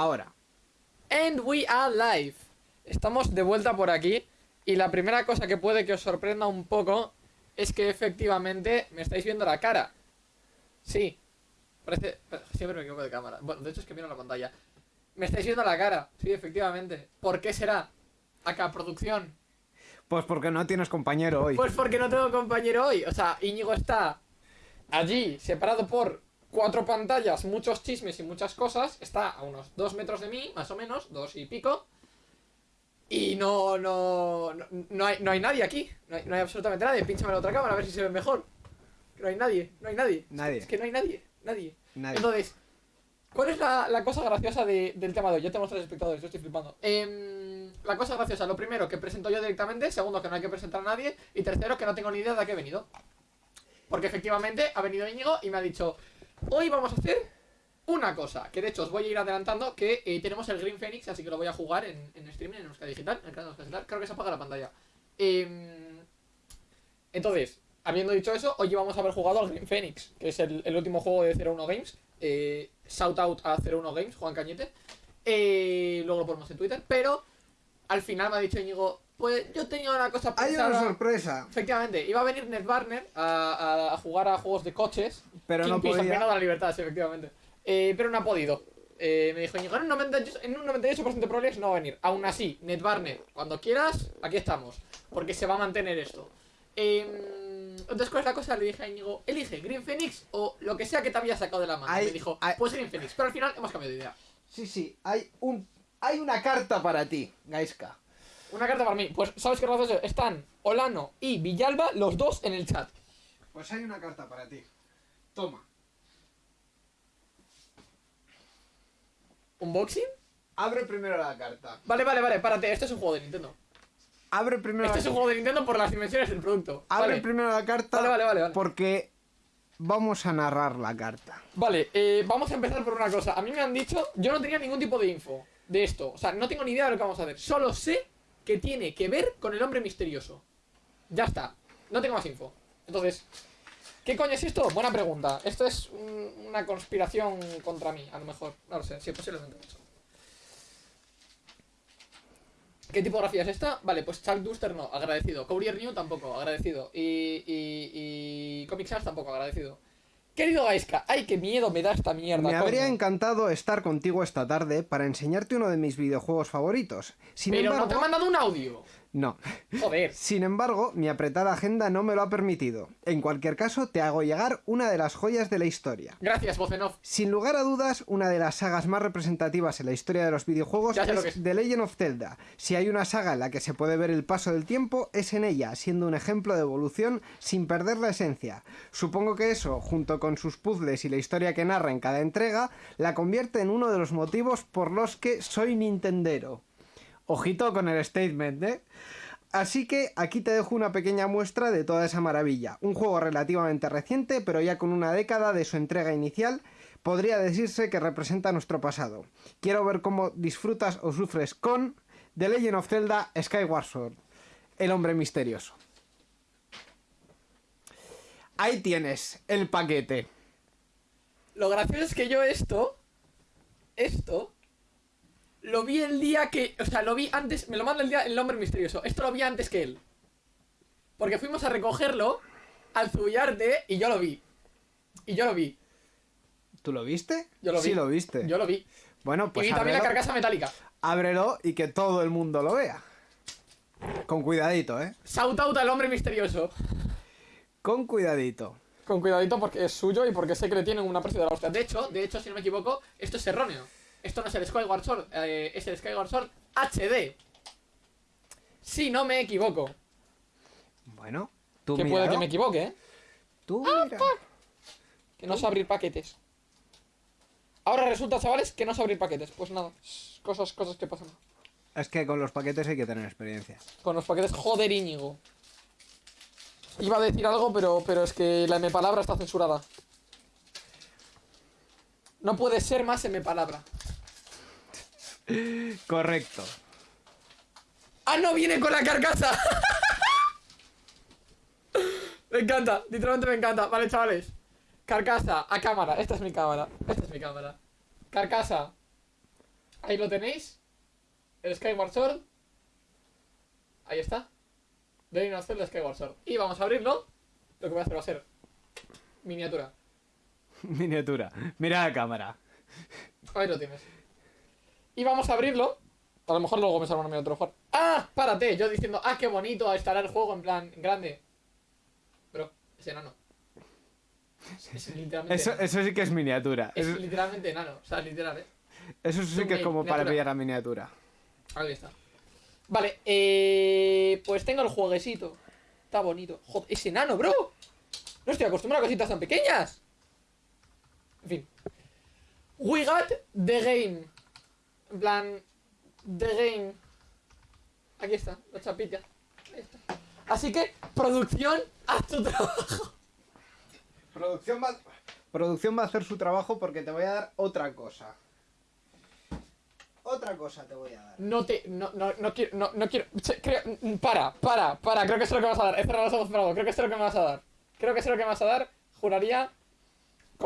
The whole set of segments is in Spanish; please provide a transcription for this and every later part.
Ahora. And we are live. Estamos de vuelta por aquí. Y la primera cosa que puede que os sorprenda un poco es que efectivamente me estáis viendo la cara. Sí. Parece. Siempre me equivoco de cámara. Bueno, de hecho es que miro la pantalla. Me estáis viendo la cara. Sí, efectivamente. ¿Por qué será? Acá, producción. Pues porque no tienes compañero hoy. Pues porque no tengo compañero hoy. O sea, Íñigo está allí, separado por cuatro pantallas, muchos chismes y muchas cosas. Está a unos dos metros de mí, más o menos, dos y pico. Y no, no, no, no hay, no hay nadie aquí. No hay, absolutamente nadie. Pínchame la otra cámara a ver si se ve mejor. No hay nadie, no hay nadie. Nadie. Es que no hay nadie, nadie. Nadie. Entonces, ¿cuál es la, la cosa graciosa de- del tema de hoy? Ya tenemos tres espectadores, yo estoy flipando. Em, la cosa graciosa, lo primero, que presento yo directamente. Segundo, que no hay que presentar a nadie. Y tercero, que no tengo ni idea de a qué he venido. Porque efectivamente ha venido Íñigo y me ha dicho, hoy vamos a hacer una cosa. Que de hecho os voy a ir adelantando que eh, tenemos el Green Phoenix, así que lo voy a jugar en, streaming, en Euskadi Digital, en el canal de Digital. Creo que se apaga la pantalla. Em, entonces, habiendo dicho eso, hoy vamos a haber jugado al Green Phoenix, que es el, el último juego de 01 Games. Eh, shout out a 01 Games, Juan Cañete. Eh, luego lo ponemos en Twitter, pero al final me ha dicho Íñigo, pues yo tenía una cosa Hay una pensada. sorpresa. Efectivamente, iba a venir Ned Barner a, a- a jugar a juegos de coches. Pero no Kingfish, podía. de la libertad, sí, efectivamente. Eh, pero no ha podido. Eh, me dijo, "Íñigo, en un 98%, en un 98 de probabilidades no va a venir. Aún así, Ned Barner, cuando quieras, aquí estamos. Porque se va a mantener esto. Eh, entonces, ¿cuál es la cosa? Le dije a Íñigo, elige Green Phoenix o lo que sea que te había sacado de la mano. Hay- me dijo, hay- pues Green Phoenix. Pero al final hemos cambiado de idea. Sí, sí, hay un hay una carta para ti, Gaiska. Una carta para mí. Pues, ¿sabes qué gracioso? Están Olano y Villalba, los dos en el chat. Pues hay una carta para ti. Toma. ¿Unboxing? Abre primero la carta. Vale, vale, vale, párate, esto es un juego de Nintendo. Abre primero Este la es un juego de Nintendo por las dimensiones del producto. Abre Vale, primero la carta. Vale, vale, vale, vale. Porque vamos a narrar la carta. vale eh, vamos a empezar por una cosa. A mí me han dicho, yo no tenía ningún tipo de info de esto. O sea, no tengo ni idea de lo que vamos a hacer. Solo sé que tiene que ver con el hombre misterioso. Ya está. No tengo más info. Entonces, ¿qué coño es esto? Buena pregunta. Esto es un- una conspiración contra mí, a lo mejor. No lo sé, sí, posiblemente. ¿Qué tipografía es esta? Vale, pues Chuck Duster no, agradecido. Courier New tampoco, agradecido. Y, y, y Comic Sans tampoco, agradecido. Querido Gaiska, ay, qué miedo me da esta mierda. Me habría encantado estar contigo esta tarde para enseñarte uno de mis videojuegos favoritos. Sin Pero embargo, no te han mandado un audio. No. Joder. Sin embargo, mi apretada agenda no me lo ha permitido. En cualquier caso, te hago llegar una de las joyas de la historia. Gracias, voz en off. Sin lugar a dudas, una de las sagas más representativas en la historia de los videojuegos Ya sé lo es es. The Legend of Zelda. Si hay una saga en la que se puede ver el paso del tiempo, es en ella, siendo un ejemplo de evolución sin perder la esencia. Supongo que eso, junto con sus puzzles y la historia que narra en cada entrega, la convierte en uno de los motivos por los que soy Nintendero. Ojito con el statement, ¿eh? Así que aquí te dejo una pequeña muestra de toda esa maravilla. Un juego relativamente reciente, pero ya con una década de su entrega inicial, podría decirse que representa nuestro pasado. Quiero ver cómo disfrutas o sufres con The Legend of Zelda Skyward Sword, el hombre misterioso. Ahí tienes el paquete. Lo gracioso es que yo esto, esto, lo vi el día que, o sea, lo vi antes, me lo manda el día el hombre misterioso. Esto lo vi antes que él. Porque fuimos a recogerlo al Zubillarte y yo lo vi. Y yo lo vi. ¿Tú lo viste? Yo lo vi. Sí, lo viste. Yo lo vi. Bueno, pues y vi también la carcasa metálica. ábrelo y que todo el mundo lo vea. Con cuidadito, ¿eh? Shout out al hombre misterioso. Con cuidadito. Con cuidadito porque es suyo y porque sé que le tienen un aprecio de la hostia. De hecho, de hecho, si no me equivoco, esto es erróneo. Esto no es el Skyward Sword, eh, es el Skyward Sword HD. Si no me equivoco. Bueno, tú que puede que me equivoque, ¿eh? Tú Ah, mira. Que no sé abrir paquetes. Ahora resulta, chavales, que no sé abrir paquetes. Pues nada, cosas, cosas que pasan. Es que con los paquetes hay que tener experiencia. Con los paquetes, joder, Íñigo. Iba a decir algo, pero, pero es que la M palabra está censurada. No puede ser más M palabra. Correcto. ¡Ah, no viene con la carcasa! me encanta, literalmente me encanta. Vale, chavales. Carcasa, a cámara. Esta es mi cámara. Esta es mi cámara. Carcasa. Ahí lo tenéis. El Skyward Sword. Ahí está. De Legend of Zelda Skyward Sword. Y vamos a abrirlo. Lo que voy a hacer va a ser miniatura. Miniatura. Mira la cámara. Ahí lo tienes. Y vamos a abrirlo. A lo mejor luego me sale una miniatura jugar. ¡Ah! Párate. Yo diciendo, ah, qué bonito a instalar el juego en plan grande. Bro, es enano. Es, es literalmente Eso, enano. eso sí que es miniatura. Es literalmente enano. O sea, literal, eh. eso sí que es como para pillar a miniatura. Ahí está. Vale, eh, pues tengo el jueguecito. Está bonito. Joder, es enano, bro. No estoy acostumbrado a cositas tan pequeñas. En fin. We got the game. En plan, the game. Aquí está, la chapita. Ahí está. Así que, producción, haz tu trabajo. Producción va, producción va a hacer su trabajo porque te voy a dar otra cosa. Otra cosa te voy a dar. No te, no, no, no quiero, no, no quiero, che, creo, mm, para, para, para, creo que sé lo que me vas a dar, he cerrado los ojos para algo, creo que sé lo que me vas a dar, creo que sé lo que me vas a dar, juraría,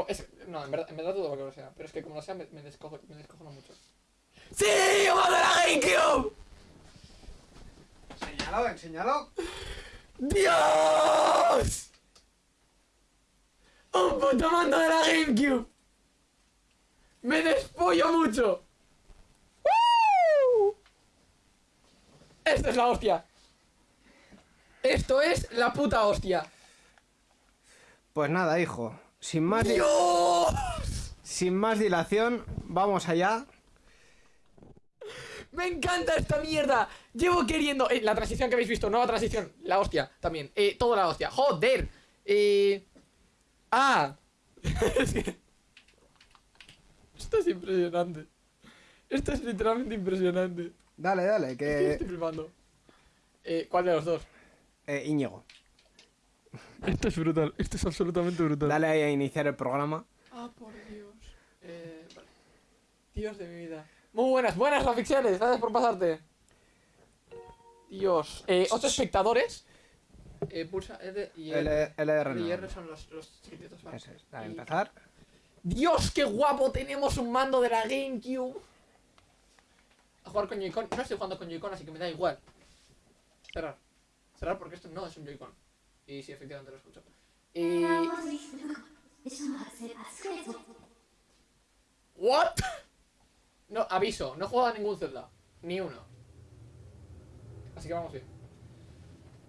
es- no, en verdad, en verdad dudo lo que sea, pero es que como lo sea me, me descojo, me descojono mucho. ¡Sí! ¡Vamos de la GameCube! Enséñalo, enséñalo. ¡Dios! ¡Un puto mando de la GameCube! ¡Me despollo mucho! ¡Woo! Esto es la hostia. Esto es la puta hostia. Pues nada, hijo. Sin más, di- ¡Dios! sin más dilación, vamos allá. ¡Me encanta esta mierda! Llevo queriendo... eh, la transición que habéis visto, nueva transición. La hostia, también. Eh, todo la hostia. ¡Joder! Eh... ¡Ah! Esto es impresionante. Esto es literalmente impresionante. Dale, dale, Estoy que... flipando. Eh, ¿Cuál de los dos? Eh, Íñigo, Esto es brutal. Esto es absolutamente brutal. dale ahí a iniciar el programa. Ah, por Dios. Eh, vale. Dios de mi vida. Muy buenas, buenas Rafixeles, gracias por pasarte. Dios. Eh, ocho espectadores. Eh, pulsa L y R. L- LR L y no. R son los, los chiquititos. vale. Eso es, a Y- empezar. Dios, qué guapo, tenemos un mando de la GameCube. A jugar con Joy-Con. No estoy jugando con Joy-Con, así que me da igual. Cerrar. Cerrar porque esto no es un Joy-Con. Y sí, efectivamente lo escucho. Y... ¿What? No, aviso, no he a ningún Zelda. Ni uno. Así que vamos bien.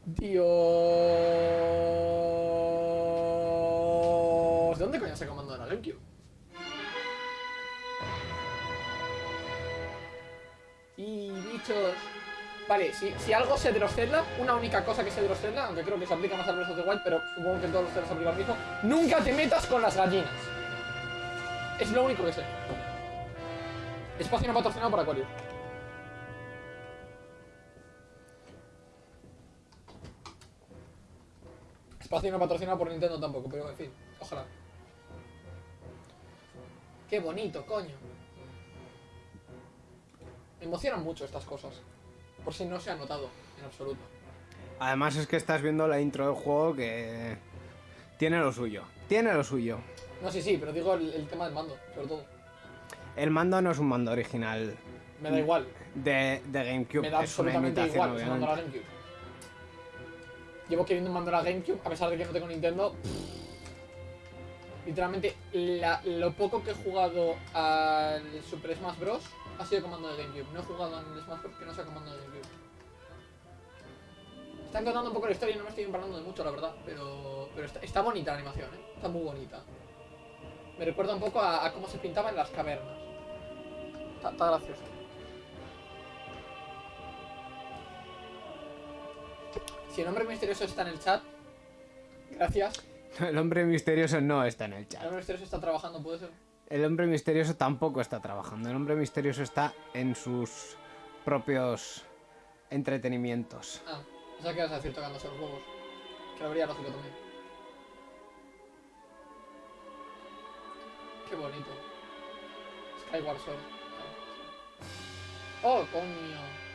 Dios... ¿De dónde coño se comandó la GameCube? Y bichos... Vale, si, si algo sé de los Zelda, una única cosa que sé de los Zelda, aunque creo que se aplica más al Breath the Wild, pero supongo que en todos los se aplica lo mismo, nunca te metas con las gallinas. Es lo único que sé. Espacio no patrocinado por Aquarius. Espacio no patrocinado por Nintendo tampoco, pero en fin, ojalá. Qué bonito, coño. Me emocionan mucho estas cosas. Por si no se ha notado, en absoluto. Además es que estás viendo la intro del juego que tiene lo suyo. Tiene lo suyo. No, sí, sí, pero digo el, el tema del mando, sobre todo. El mando no es un mando original Me da igual. de, de GameCube. Me da es una absolutamente igual, es un mando a la obviamente. GameCube. Llevo queriendo un mando a la GameCube, a pesar de que no tengo Nintendo. Literalmente, la- lo poco que he jugado al Super Smash Bros. Ha sido comando de GameCube. No he jugado en el Smash Bros. que no sea comando de GameCube. Están contando un poco la historia y no me estoy emparando de mucho, la verdad. Pero, pero está, está bonita la animación, ¿eh? Está muy bonita. Me recuerda un poco a, a cómo se pintaba en las cavernas. Está, está gracioso. Si el hombre misterioso está en el chat, gracias. El hombre misterioso no está en el El chat. hombre misterioso está trabajando, puede ser. El hombre misterioso tampoco está trabajando. El hombre misterioso está en sus propios entretenimientos. Ah, o sea que vas a decir tocándose los huevos. Que lo vería lógico también. Qué bonito. Skyward Sword. Oh, coño.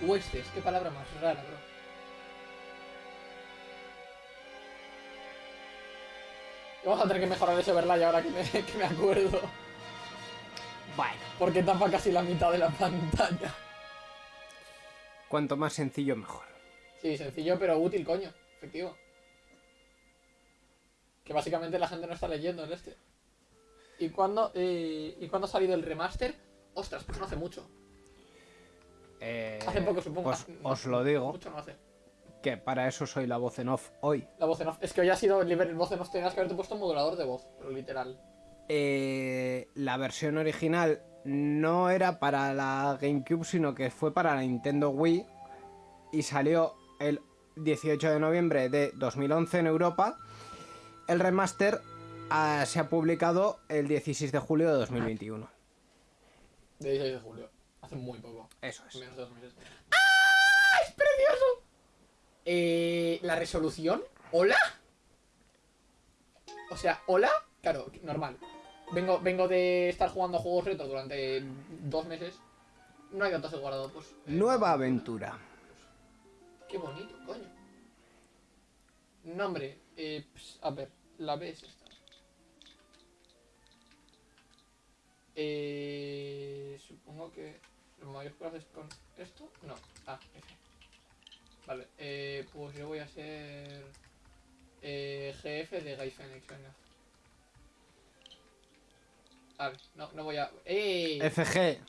Huestes, qué palabra más rara, bro. Vamos a tener que mejorar ese overlay ahora que me, que me acuerdo. Bueno, Porque tapa casi la mitad de la pantalla. cuanto más sencillo mejor. Sí, sencillo pero útil, coño. Efectivo. Que básicamente la gente no está leyendo el este. ¿Y cuándo, eh, ¿y cuándo ha salido el remaster? Ostras, pues no hace mucho. Eh, Hace poco, supongo. Pues Hace- no, os lo digo, Mucho no hace. Que para eso soy la voz en off hoy. La voz en off. Es que hoy ha sido el liber- voz en off. Tenías que haberte puesto un modulador de voz, pero literal. Eh, la versión original no era para la GameCube, sino que fue para la Nintendo Wii y salió el 18 de noviembre de 2011 en Europa. El remaster ah, se ha publicado el 16 de julio de 2021. De 16 de julio. Hace muy poco. Eso es. Menos de dos meses. ¡Ah! ¡Es! Eh, la resolución. ¿Hola? O sea, ¿hola? Claro, normal. Vengo, vengo de estar jugando juegos retro durante dos meses. No hay datos de guardado, pues. eh, Nueva aventura. Qué bonito, coño. Nombre. Eh, ps, a ver, la B es esta. Eh, supongo que lo mayor que haces con esto. No. Ah. Vale, eh, pues yo voy a ser eh, GF de Guy Phoenix, venga. A ver, no, no voy a. ¡Ey! FG,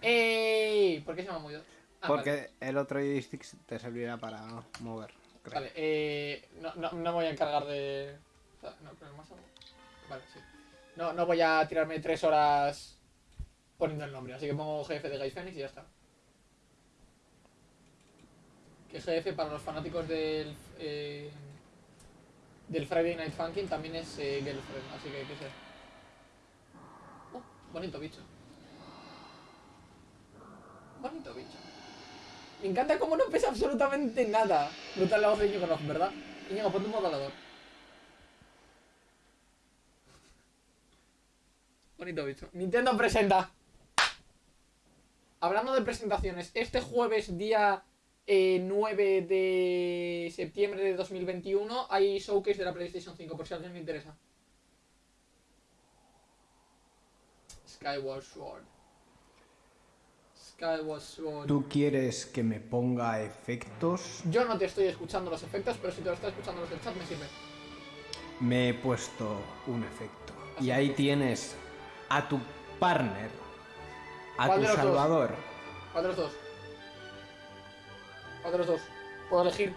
¡Ey! ¿Por qué se me ha movido? Ah, vale. porque el otro joystick te servirá para mover. creo. Vale, eh, no, no, no me voy a encargar de... No, pero más algo. Vale, sí. No, no voy a tirarme tres horas poniendo el nombre, así que pongo GF de Guy Phoenix y ya está. Que GF para los fanáticos del... eh, del Friday Night Funkin' también es eh, Girlfriend, así que qué sé. Oh, bonito bicho. Bonito bicho. Me encanta cómo no pesa absolutamente nada. Brutal la voz de Íñigo ¿verdad? Íñigo, ponte un modulador. Bonito bicho. Nintendo presenta. Hablando de presentaciones, este jueves día eh, 9 de septiembre de 2021 hay showcase de la PlayStation 5 por si a alguien le interesa. Skyward Sword. Skyward Sword. ¿Tú quieres que me ponga efectos? Yo no te estoy escuchando los efectos, pero si te lo está escuchando los del chat me sirve. Me he puesto un efecto. Y ahí tienes a tu partner, a ¿Cuál tu los dos? salvador. ¿Cuál de los dos? ¿Cuál de los dos? Puedo elegir.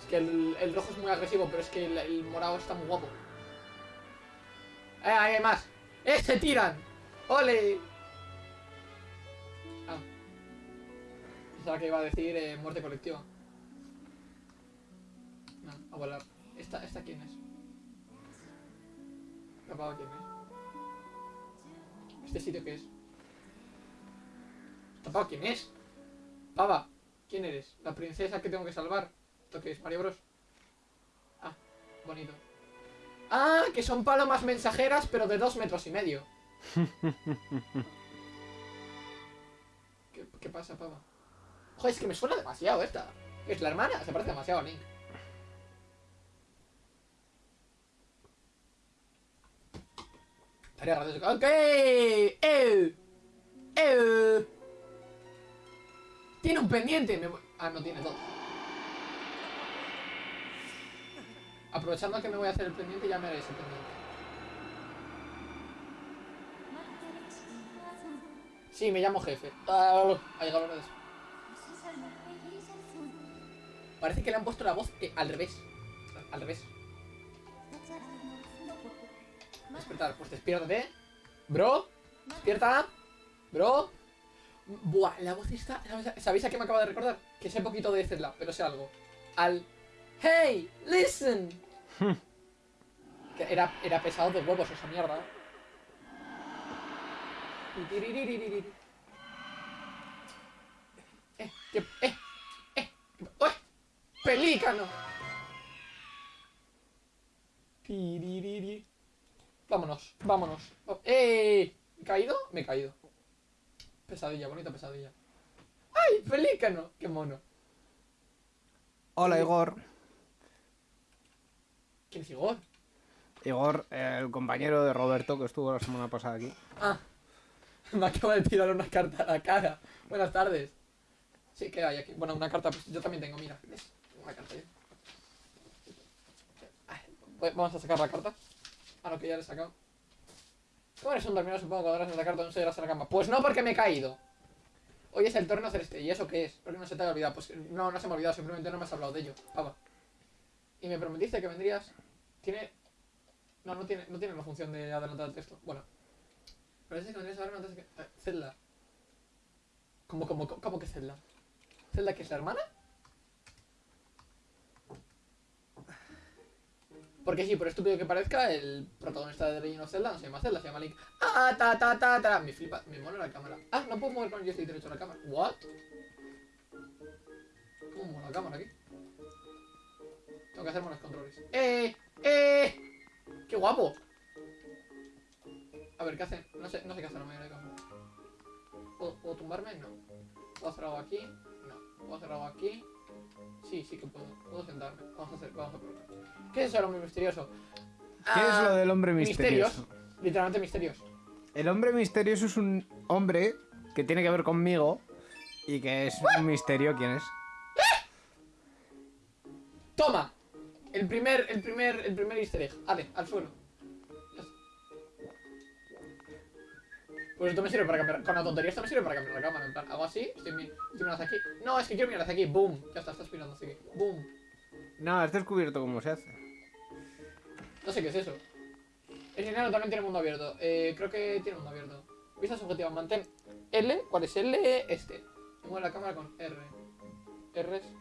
Es que el, el rojo es muy agresivo, pero es que el, morado está muy guapo. ¡Eh, ahí hay más! ¡Eh, se tiran! ¡Ole! Ah. Pensaba que iba a decir eh, muerte colectiva. No, a volar. ¿Esta, ¿Esta quién es? Papá, ¿quién es? ¿Este sitio qué es? Papá, ¿quién es? Pava, ¿quién eres? ¿La princesa que tengo que salvar? ¿Esto qué es? ¿Mario Bros? Ah, bonito. Ah, que son palomas mensajeras, pero de dos metros y medio. ¿Qué, qué pasa, pava? Joder, es que me suena demasiado esta. Es la hermana, se parece demasiado a Link. Estaría gracioso. ¡Ok! ¡Eh! ¡Eh! Tiene un pendiente. Ah, no tiene dos. Aprovechando que me voy a hacer el pendiente, ya me haré ese pendiente. Sí, me llamo jefe. Ah, ha llegado la hora de. Parece que le han puesto la voz eh, al revés. Al revés. Despertar, pues despiértate. Bro, despierta. Bro. Buah, la voz está. ¿sabes- ¿Sabéis a qué me acaba de recordar? Que sé poquito de Zelda, pero sé algo. Al. ¡Hey! ¡Listen! que era, era pesado de huevos esa mierda. Eh, que. Eh, eh. ¡Ué! ¡Pelícano! Vámonos, vámonos. Oh, ¡Eh! ¿Me he caído? Me he caído. Pesadilla, bonita pesadilla. ¡Ay, pelícano! ¡Qué mono! Hola Igor. ¿Quién es Igor? Igor, eh, el compañero de Roberto que estuvo la semana pasada aquí. Ah, me acaba de tirar una carta a la cara. Buenas tardes. Sí, ¿qué hay aquí? Bueno, una carta, pues yo también tengo, mira. ¿ves? Una carta voy- Vamos a sacar la carta. A lo que ya le he sacado. Tú eres un dormido, supongo, la carta no se irás a la cama. Pues no, porque me he caído. Hoy es el torneo celeste. ¿Y eso qué es? ¿Por qué no se te ha olvidado? Pues no, no se me ha olvidado, simplemente no me has hablado de ello. Pava. Y me prometiste que vendrías. Tiene. No, no tiene, no tiene la función de adelantar el texto. Bueno. Pero dice que vendrías a verme antes de que. eh, Zelda. ¿Cómo, cómo, cómo, cómo que Zelda? ¿Zelda que es la hermana? Porque sí, por estúpido que parezca, el protagonista de The Legend Zelda no se llama Zelda, se llama Link. Ah, ta, ta, ta, ta. Me flipa, me mola la cámara. Ah, no puedo mover con el joystick derecho la cámara. ¿What? ¿Cómo mola la cámara aquí? Tengo que hacerme los controles. ¡Eh! ¡Eh! ¡Qué guapo! A ver, ¿qué hace? No sé, no sé qué hace la mayoría de cámaras. ¿Puedo, puedo tumbarme? No. ¿Puedo hacer algo aquí? No. ¿Puedo hacer algo aquí? Sí, sí que puedo. Puedo sentarme. Vamos a hacer, vamos a probar. ¿Qué es eso, el hombre misterioso? ¿Qué es Ah, lo del hombre Misterios. misterioso? Literalmente misterios. El hombre misterioso es un hombre que tiene que ver conmigo y que es un misterio quién es. ¡Toma! El primer, el primer, el primer easter egg. Ale, al suelo. Pues esto me sirve para cambiar. Con la tontería esto me sirve para cambiar la cámara. En plan, hago así, estoy, estoy mirando hacia aquí. No, es que quiero mirar hacia aquí. Boom. Ya está, estás mirando hacia aquí. Boom. No, has descubierto cómo se hace. No sé qué es eso. El dinero también tiene mundo abierto. Eh, creo que tiene mundo abierto. Vista subjetiva, mantén L. ¿Cuál es L? Este. Mueve la cámara con R. R es.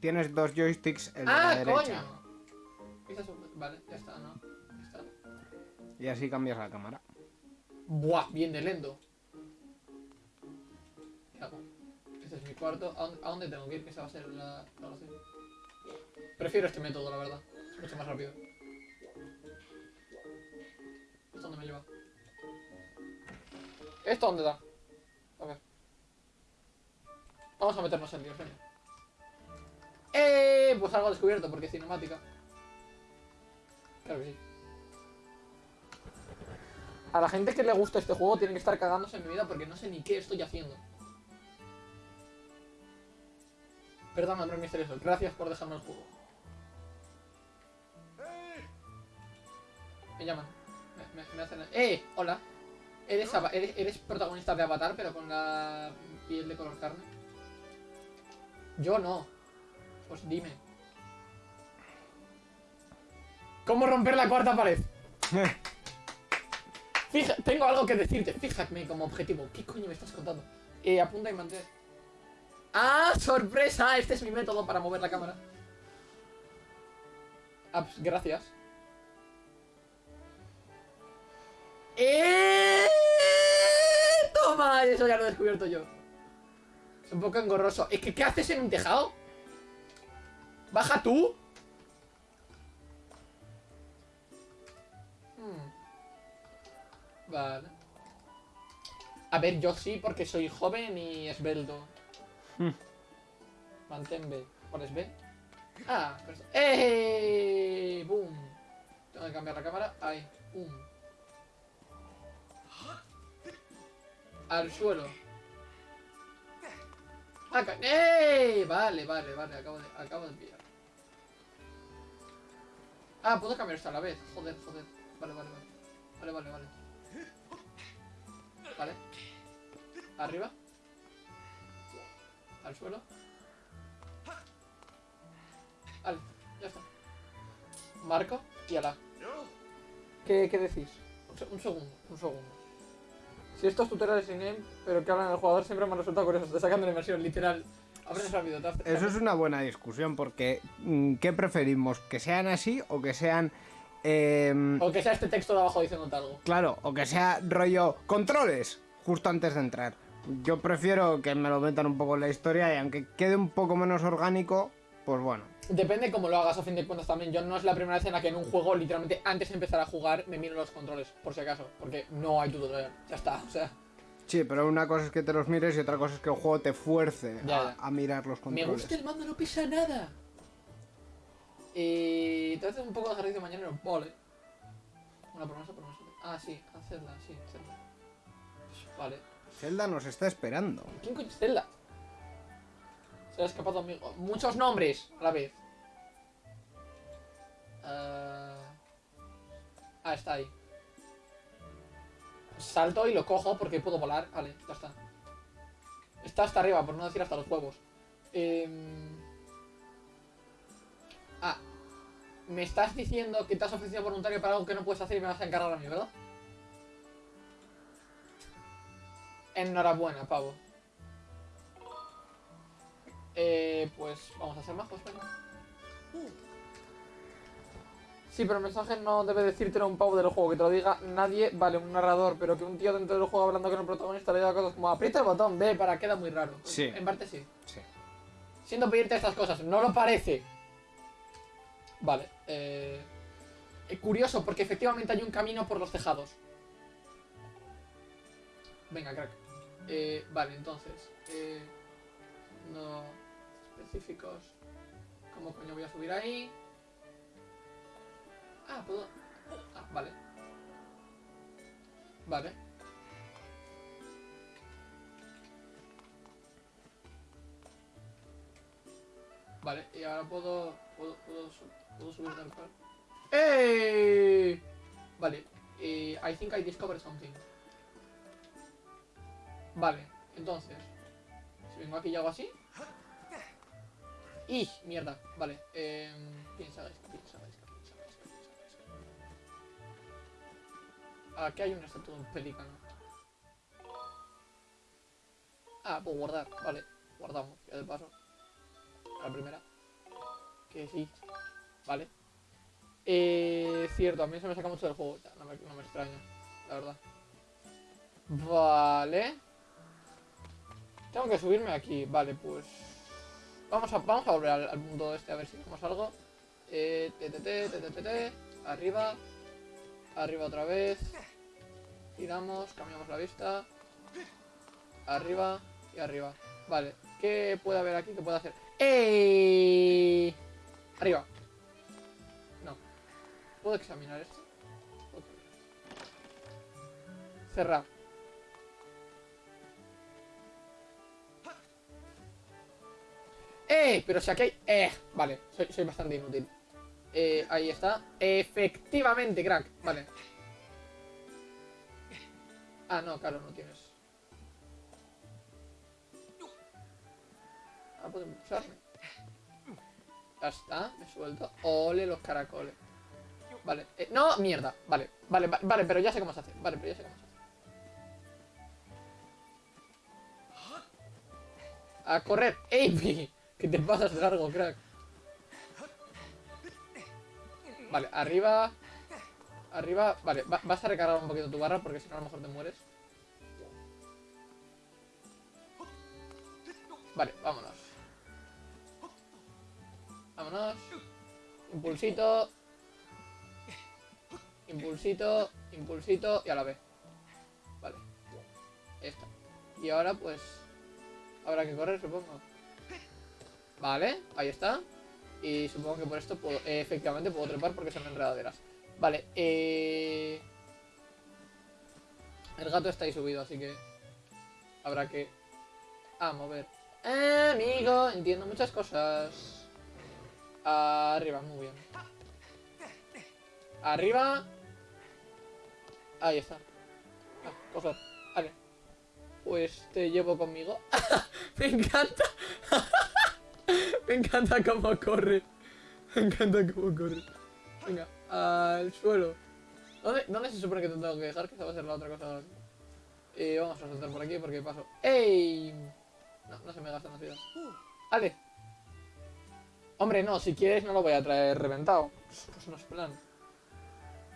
Tienes dos joysticks, el de ¡Ah, la derecha. coño! Vista subjetiva. Vale, ya está, ¿no? Y así cambias la cámara. Buah, bien de lento. ¿Qué hago? Este es mi cuarto. ¿A dónde, tengo que ir? Que esa va a ser la. Prefiero este método, la verdad. Mucho más rápido. ¿Esto dónde me lleva? ¿Esto dónde da? A. Vamos a meternos en líos, venga. ¡Eh! Pues algo descubierto, porque es cinemática. Claro que sí. A la gente que le gusta este juego tiene que estar cagándose en mi vida porque no sé ni qué estoy haciendo. Perdón, hombre misterioso. Gracias por dejarme el juego. Me llaman. Me, me- me hacen... ¡Eh! Hola. ¿Eres, Ava- eres, eres protagonista de Avatar pero con la piel de color carne? Yo no. Pues dime. ¿Cómo romper la cuarta pared? Tengo algo que decirte. Fíjate como objetivo. ¿Qué coño me estás contando? Eh, apunta y mantén. ¡Ah! ¡Sorpresa! Este es mi método para mover la cámara. Ah, pues, gracias. ¡Eh! ¡Toma! Eso ya lo he descubierto yo. Es un poco engorroso. Es que, ¿qué haces en un tejado? ¿Baja tú? Vale. A ver, yo sí, porque soy joven y esbelto. Hmm. Mantén B. ¿Cuál es B? Ah, pero... ¡Eh! ¡Boom! Tengo que cambiar la cámara. Ahí. ¡Boom! Al suelo. Acá. ¡Eh! Vale, vale, vale. Acabo de, acabo de pillar. Ah, puedo cambiar esto a la vez. Joder, joder. Vale, vale, vale. Vale, vale, vale. Vale. Arriba. Al suelo. Vale, ya está. Marco y ala. ¿Qué, qué decís? Un, se- un segundo, un segundo. Si estos tutoriales in game, pero que hablan del jugador, siempre me han resultado curiosos. Te sacan de la inmersión, literal. Eso es una buena discusión porque mm, ¿qué preferimos? ¿Que sean así o que sean... em, O que sea este texto de abajo diciéndote algo. Claro, o que sea rollo controles justo antes de entrar. Yo prefiero que me lo metan un poco en la historia y aunque quede un poco menos orgánico, pues bueno. Depende cómo lo hagas a fin de cuentas también. Yo no es la primera vez en la que en un juego, literalmente antes de empezar a jugar, me miro los controles, por si acaso. Porque no hay tutorial. Ya está, o sea. Sí, pero una cosa es que te los mires y otra cosa es que el juego te fuerce Ya, a, ya. a mirar los Me controles. gusta el mando, no pesa nada. Y te haces un poco de ejercicio mañana, vale. Una promesa, promesa. Ah, sí, hacedla, sí, hacedla. Vale. Zelda nos está esperando. ¿Quién coño es Zelda? Se ha escapado amigo. Muchos nombres a la vez. Ah, Ah, está ahí. Salto y lo cojo porque puedo volar. Vale, ya está. Está hasta arriba, por no decir hasta los huevos. Em, Ah. Me estás diciendo que te has ofrecido voluntario para algo que no puedes hacer y me vas a encargar a mí, ¿verdad? Enhorabuena, pavo. Eh, pues vamos a ser majos, venga. Sí, pero el mensaje no debe decírtelo un pavo del juego, que te lo diga nadie, vale, un narrador, pero que un tío dentro del juego hablando con el protagonista le diga cosas como aprieta el botón, ve, para, queda muy raro. Sí. En parte sí. Sí. Siento pedirte estas cosas, no lo parece. Vale, eh... Curioso, porque efectivamente hay un camino por los tejados. Venga, crack. Eh, vale, entonces. Eh, no específicos. ¿Cómo coño voy a subir ahí? Ah, puedo. Ah, vale. Vale. Vale, y ahora puedo. Puedo, puedo, puedo subir tal cual. ¡Ey! Vale, eh, I think I discovered something. Vale, entonces. Si vengo aquí y hago así. ¡Y! Mierda, vale. Eh, piensa, piensa, piensa, piensa, Gaisca. Aquí hay una estatua de un pelícano. Ah, puedo guardar, vale. Guardamos, ya de paso. La primera. Que sí. Vale. Eh, cierto, a mí se me saca mucho del juego. No, me, no extraña, la verdad. Vale. Tengo que subirme aquí. Vale, pues... Vamos a, vamos a volver al, al este a ver si vemos algo. Eh, te, te. Arriba. Arriba otra vez. Giramos, cambiamos la vista. Arriba y arriba. Vale. ¿Qué puede haber aquí? ¿Qué puedo hacer? ¡Ey! Arriba. No. ¿Puedo examinar esto? Cerrar. ¡Eh! Pero si aquí hay... ¡Eh! Vale, soy, soy bastante inútil. Eh, ahí está. Efectivamente, crack. Vale. Ah, no, claro, no tienes. Puedo. Ya está, me suelto. Ole los caracoles. Vale. eh, no, mierda. Vale, vale, va- vale, pero ya sé cómo se hace. Vale, pero ya sé cómo se hace. A correr. ¡Ey! Que te pasas largo, crack. Vale, arriba. Arriba. Vale, va- vas a recargar un poquito tu barra porque si no a lo mejor te mueres. Vale, vámonos. Vámonos. Impulsito. Impulsito. Impulsito. Y a la vez. Vale. Esta. Y ahora pues... Habrá que correr, supongo. Vale, ahí está. Y supongo que por esto puedo, eh, efectivamente puedo trepar porque son enredaderas. Vale, eh... El gato está ahí subido, así que habrá que... Ah, mover. Eh, amigo, entiendo muchas cosas. Arriba, muy bien. Arriba. Ahí está. Ah, coger. Vale. Pues te llevo conmigo. Me encanta. Me encanta cómo corre. Me encanta cómo corre. Venga, al suelo. ¿Dónde, ¿Dónde se supone que te tengo que dejar? Que esa va a ser la otra cosa. Eh, vamos a saltar por aquí porque paso. ¡Ey! No, no se me gastan las vidas. ¡Ale! Hombre, no, si quieres no lo voy a traer reventado. Pues no es plan.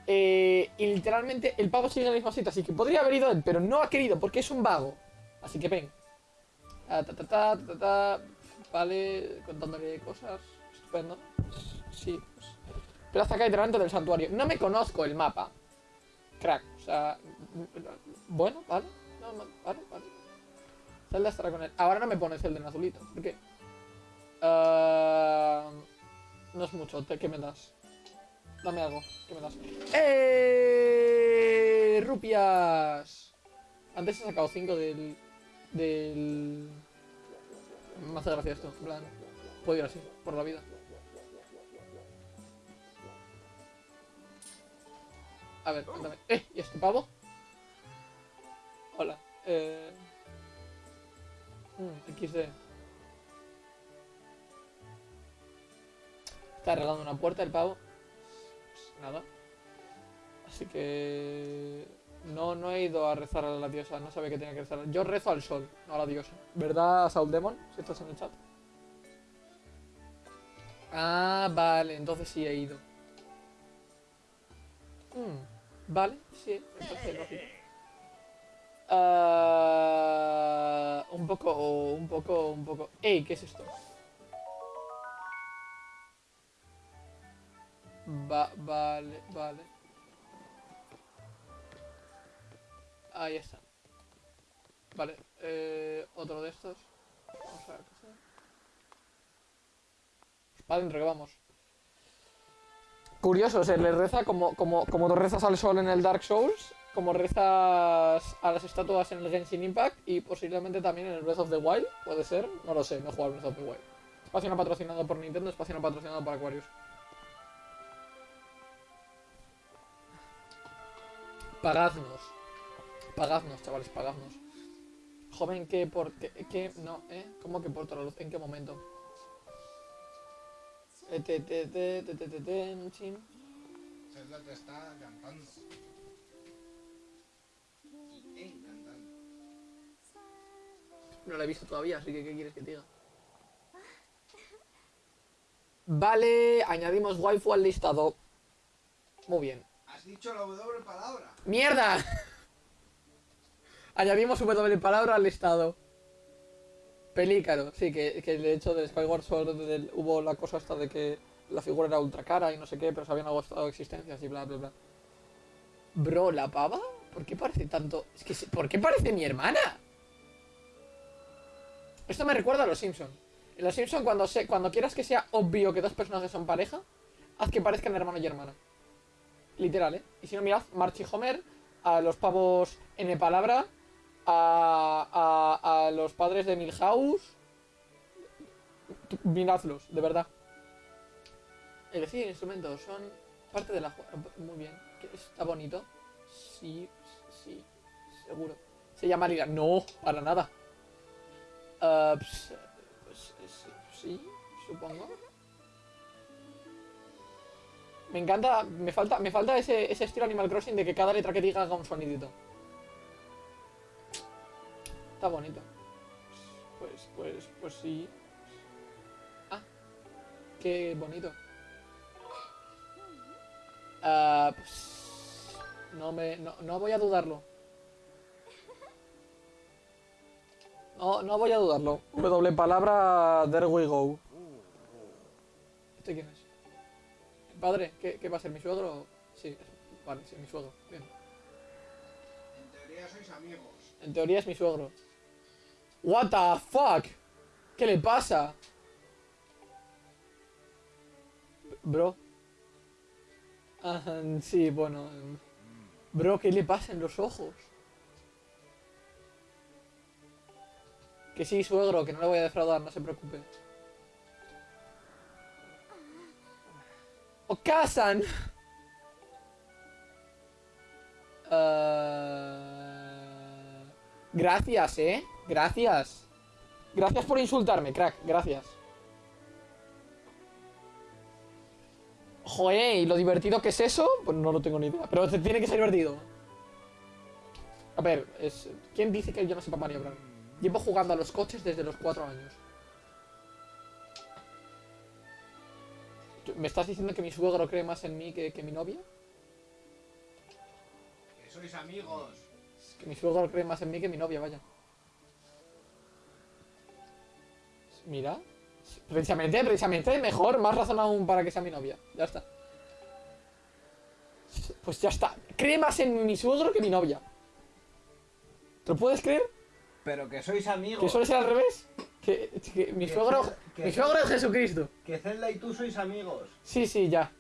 Eh, y literalmente el pavo sigue en el mismo sitio, así que podría haber ido él, pero no ha querido porque es un vago. Así que ven. Ah, ta, ta, ta. Vale, contándole cosas. Estupendo. Sí, pues. Hasta acá delante del santuario. No me conozco el mapa. Crack, o sea. Bueno, vale. No, vale, vale. Zelda estará con él. Ahora no me pone Zelda en azulito. ¿Por qué? Ah, No es mucho, ¿qué me das? Dame algo, ¿qué me das? ¡Eh! ¡Rupias! Antes he sacado 5 del. del. Me hace gracia esto, en plan. Puedo ir así, por la vida. A ver, cuéntame. ¡Eh! ¿Y este pavo? Hola. Eh. mm, XD. Está arreglando una puerta el pavo. Nada. Así que. No, no he ido a rezar a la diosa, no sabía que tenía que rezar. Yo rezo al sol, no a la diosa. ¿Verdad, Saul Demon? Si estás en el chat. Ah, vale, entonces sí he ido. Hmm, vale, sí, me. Ah, un poco, un poco, un poco. ¡Ey! ¿Qué es esto? Va, vale, vale. Ahí está. Vale, eh, otro de estos. Vamos a ver qué sea. Para adentro que vamos. Curioso, se le reza como, como, como tú rezas al sol en el Dark Souls, como rezas a las estatuas en el Genshin Impact y posiblemente también en el Breath of the Wild, puede ser, no lo sé, no he jugado Breath of the Wild. Espacio no patrocinado por Nintendo, espacio no patrocinado por Aquarius. Pagadnos. Pagadnos, chavales, pagadnos. Joven, ¿qué por qué, qué- no, eh? ¿Cómo que por la luz? ¿En qué momento? Eh. Zelda te está cantando. Y encantando. No la he visto todavía, así que ¿qué quieres que te diga? Vale, añadimos waifu al listado. Muy bien. Dicho la W palabra. ¡Mierda! Añadimos W palabra al listado. Pelícaro, sí, que, que de hecho de Skyward Sword del- hubo la cosa esta de que la figura era ultra cara y no sé qué, pero se habían agotado existencias y bla bla bla. Bro, ¿la pava? ¿Por qué parece tanto? Es que, ¿por qué parece mi hermana? Esto me recuerda a los Simpson. En los Simpson cuando se, cuando quieras que sea obvio que dos personajes son pareja, haz que parezcan hermano y hermana. Literal, ¿eh? Y si no, mirad, March y Homer, a los pavos N palabra, a, a, a los padres de Milhouse. Miradlos, de verdad. Elegir instrumentos son parte de la Muy bien. ¿Qué- ¿Está bonito? Sí, sí, seguro. Se llama Lila. No, para nada. Ah, pues, pues, sí, supongo. Me encanta, me falta, me falta ese, ese estilo Animal Crossing de que cada letra que diga haga un sonidito. Está bonito. Pues, pues, pues sí. Ah, qué bonito. Ah, pues, no me, no, no voy a dudarlo. No, no voy a dudarlo. W palabra, there we go. ¿Este quién es? ¿El padre? ¿Qué, qué va a ser? ¿Mi suegro? Sí, vale, sí, mi suegro. Bien. En teoría sois amigos. En teoría es mi suegro. What the fuck? ¿Qué le pasa? Bro. Ajá, sí, bueno. Bro, ¿qué le pasa en los ojos? Que sí, suegro, que no le voy a defraudar, no se preocupe. ¡O casan! Ah, Gracias, eh. Gracias. Gracias por insultarme, crack. Gracias. Joder, ¿y lo divertido que es eso? Pues no lo tengo ni idea. Pero tiene que ser divertido. A ver, es... ¿quién dice que yo no sepa maniobrar? Llevo jugando a los coches desde los 4 años. ¿Me estás diciendo que mi suegro cree más en mí que, que mi novia? Que sois amigos. Que mi suegro cree más en mí que mi novia, vaya. Mira. Precisamente, precisamente, mejor, más razón aún para que sea mi novia. Ya está. Pues ya está. Cree más en mi suegro que mi novia. ¿Te lo puedes creer? Pero que sois amigos. ¿Que suele ser al revés? Que, que mi Que suegro. Que Mi suegro es Jesucristo. Que Zelda y tú sois amigos. Sí, sí, ya.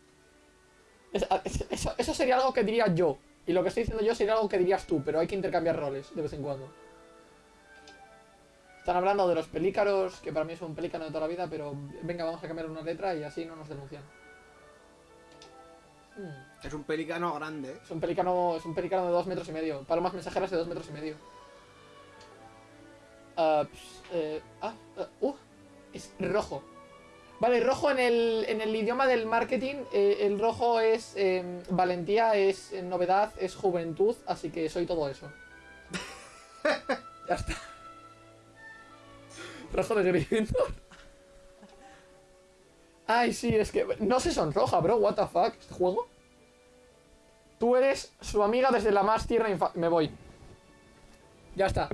Es- es- eso, eso sería algo que diría yo. Y lo que estoy diciendo yo sería algo que dirías tú, pero hay que intercambiar roles de vez en cuando. Están hablando de los pelícaros, que para mí es un pelícano de toda la vida, pero venga, vamos a cambiar una letra y así no nos denuncian. Hmm, Es un pelicano grande. Es un pelícano, es un pelícano de dos metros y medio. Palomas mensajeras de dos metros y medio. Ah, ps, eh, ah, ah, uh, es rojo. Vale, rojo en el, en el idioma del marketing, eh, el rojo es eh, valentía, es eh, novedad, es juventud, así que soy todo eso. ya está. Rojo de Gryffindor. Ay, sí, es que no se sonroja, bro, what the fuck, este juego. Tú eres su amiga desde la más tierna infancia. Me voy. Ya está.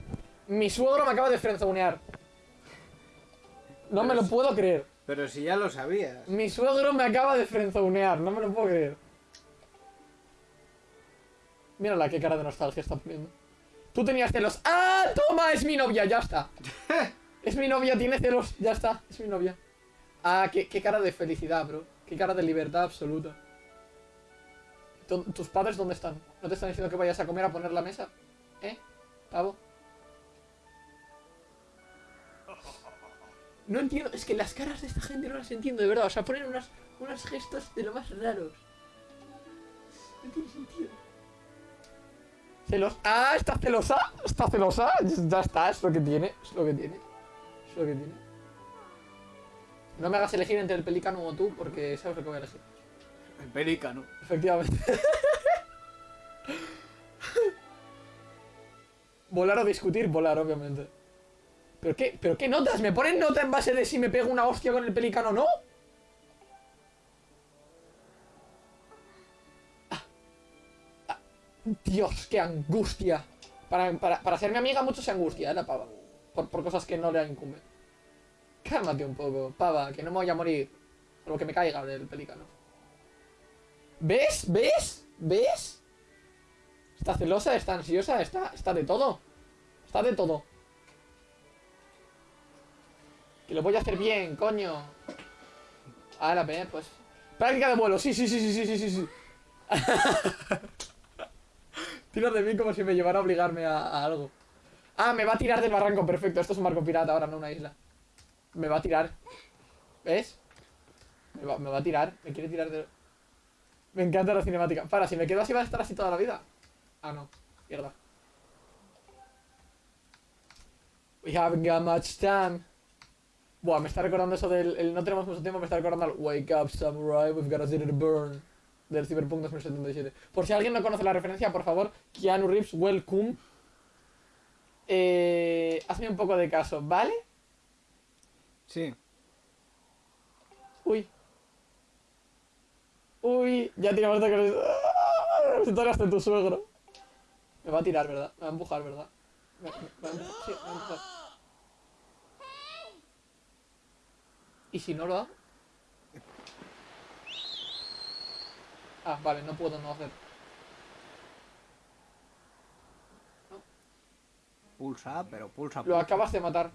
Mi suegro me acaba de frenzonear. No me lo puedo creer. Pero si ya lo sabías. Mi suegro me acaba de frenzonear. No me lo puedo creer. Mírala qué cara de nostalgia está poniendo. Tú tenías celos. ¡Ah! ¡Toma! Es mi novia, ya está. Es mi novia, tiene celos. Ya está, es mi novia. Ah, qué, qué cara de felicidad, bro. Qué cara de libertad absoluta. ¿Tu- ¿Tus padres dónde están? ¿No te están diciendo que vayas a comer a poner la mesa? ¿Eh? ¿Pavo? No entiendo, es que las caras de esta gente no las entiendo, de verdad. O sea, ponen unas, unos gestos de lo más raros. No tiene sentido. Celos. ¡Ah! ¿Está celosa? ¿Está celosa? Ya está, es lo que tiene. Es lo que tiene. Es lo que tiene. No me hagas elegir entre el pelícano o tú, porque sabes lo que voy a elegir. El pelícano. Efectivamente. volar o discutir, volar, obviamente. ¿Pero qué, ¿Pero qué notas? ¿Me ponen nota en base de si me pego una hostia con el pelícano o no? Ah. Ah. Dios, qué angustia. Para, para, para ser mi amiga mucho se angustia, ¿eh? La pava. Por, por cosas que no le incumben. Cálmate un poco, pava, que no me voy a morir. Por que me caiga del pelícano. ¿Ves? ¿Ves? ¿Ves? Está celosa, está ansiosa, está, está de todo. Está de todo. Que lo voy a hacer bien, coño. A la pues. Práctica de vuelo, sí, sí, sí, sí, sí, sí, sí. Tiras de mí como si me llevara a obligarme a, algo. Ah, me va a tirar del barranco, perfecto. Esto es un barco pirata ahora, no una isla. Me va a tirar. ¿Ves? Me va, a tirar. Me quiere tirar de... Me encanta la cinemática. Para, si me quedo así va a estar así toda la vida. Ah, no. Mierda. We haven't got much time. Buah, me está recordando eso del... el no tenemos mucho tiempo, me está recordando al Wake up, samurai, we've got a city to burn. Del Cyberpunk 2077. Por si alguien no conoce la referencia, por favor, Keanu Reeves, welcome. Eh, hazme un poco de caso, ¿vale? Sí. Uy. Uy, ya tiramos de que... ¡Ah! Si tú hasta tu suegro. Me va a tirar, ¿verdad? Me va a empujar, ¿verdad? Me, me- me. Sí, me va a empujar. ¿Y si no lo hago? Ah, vale, no puedo no hacer. Pulsa, pero pulsa. Lo pulsa. acabas de matar.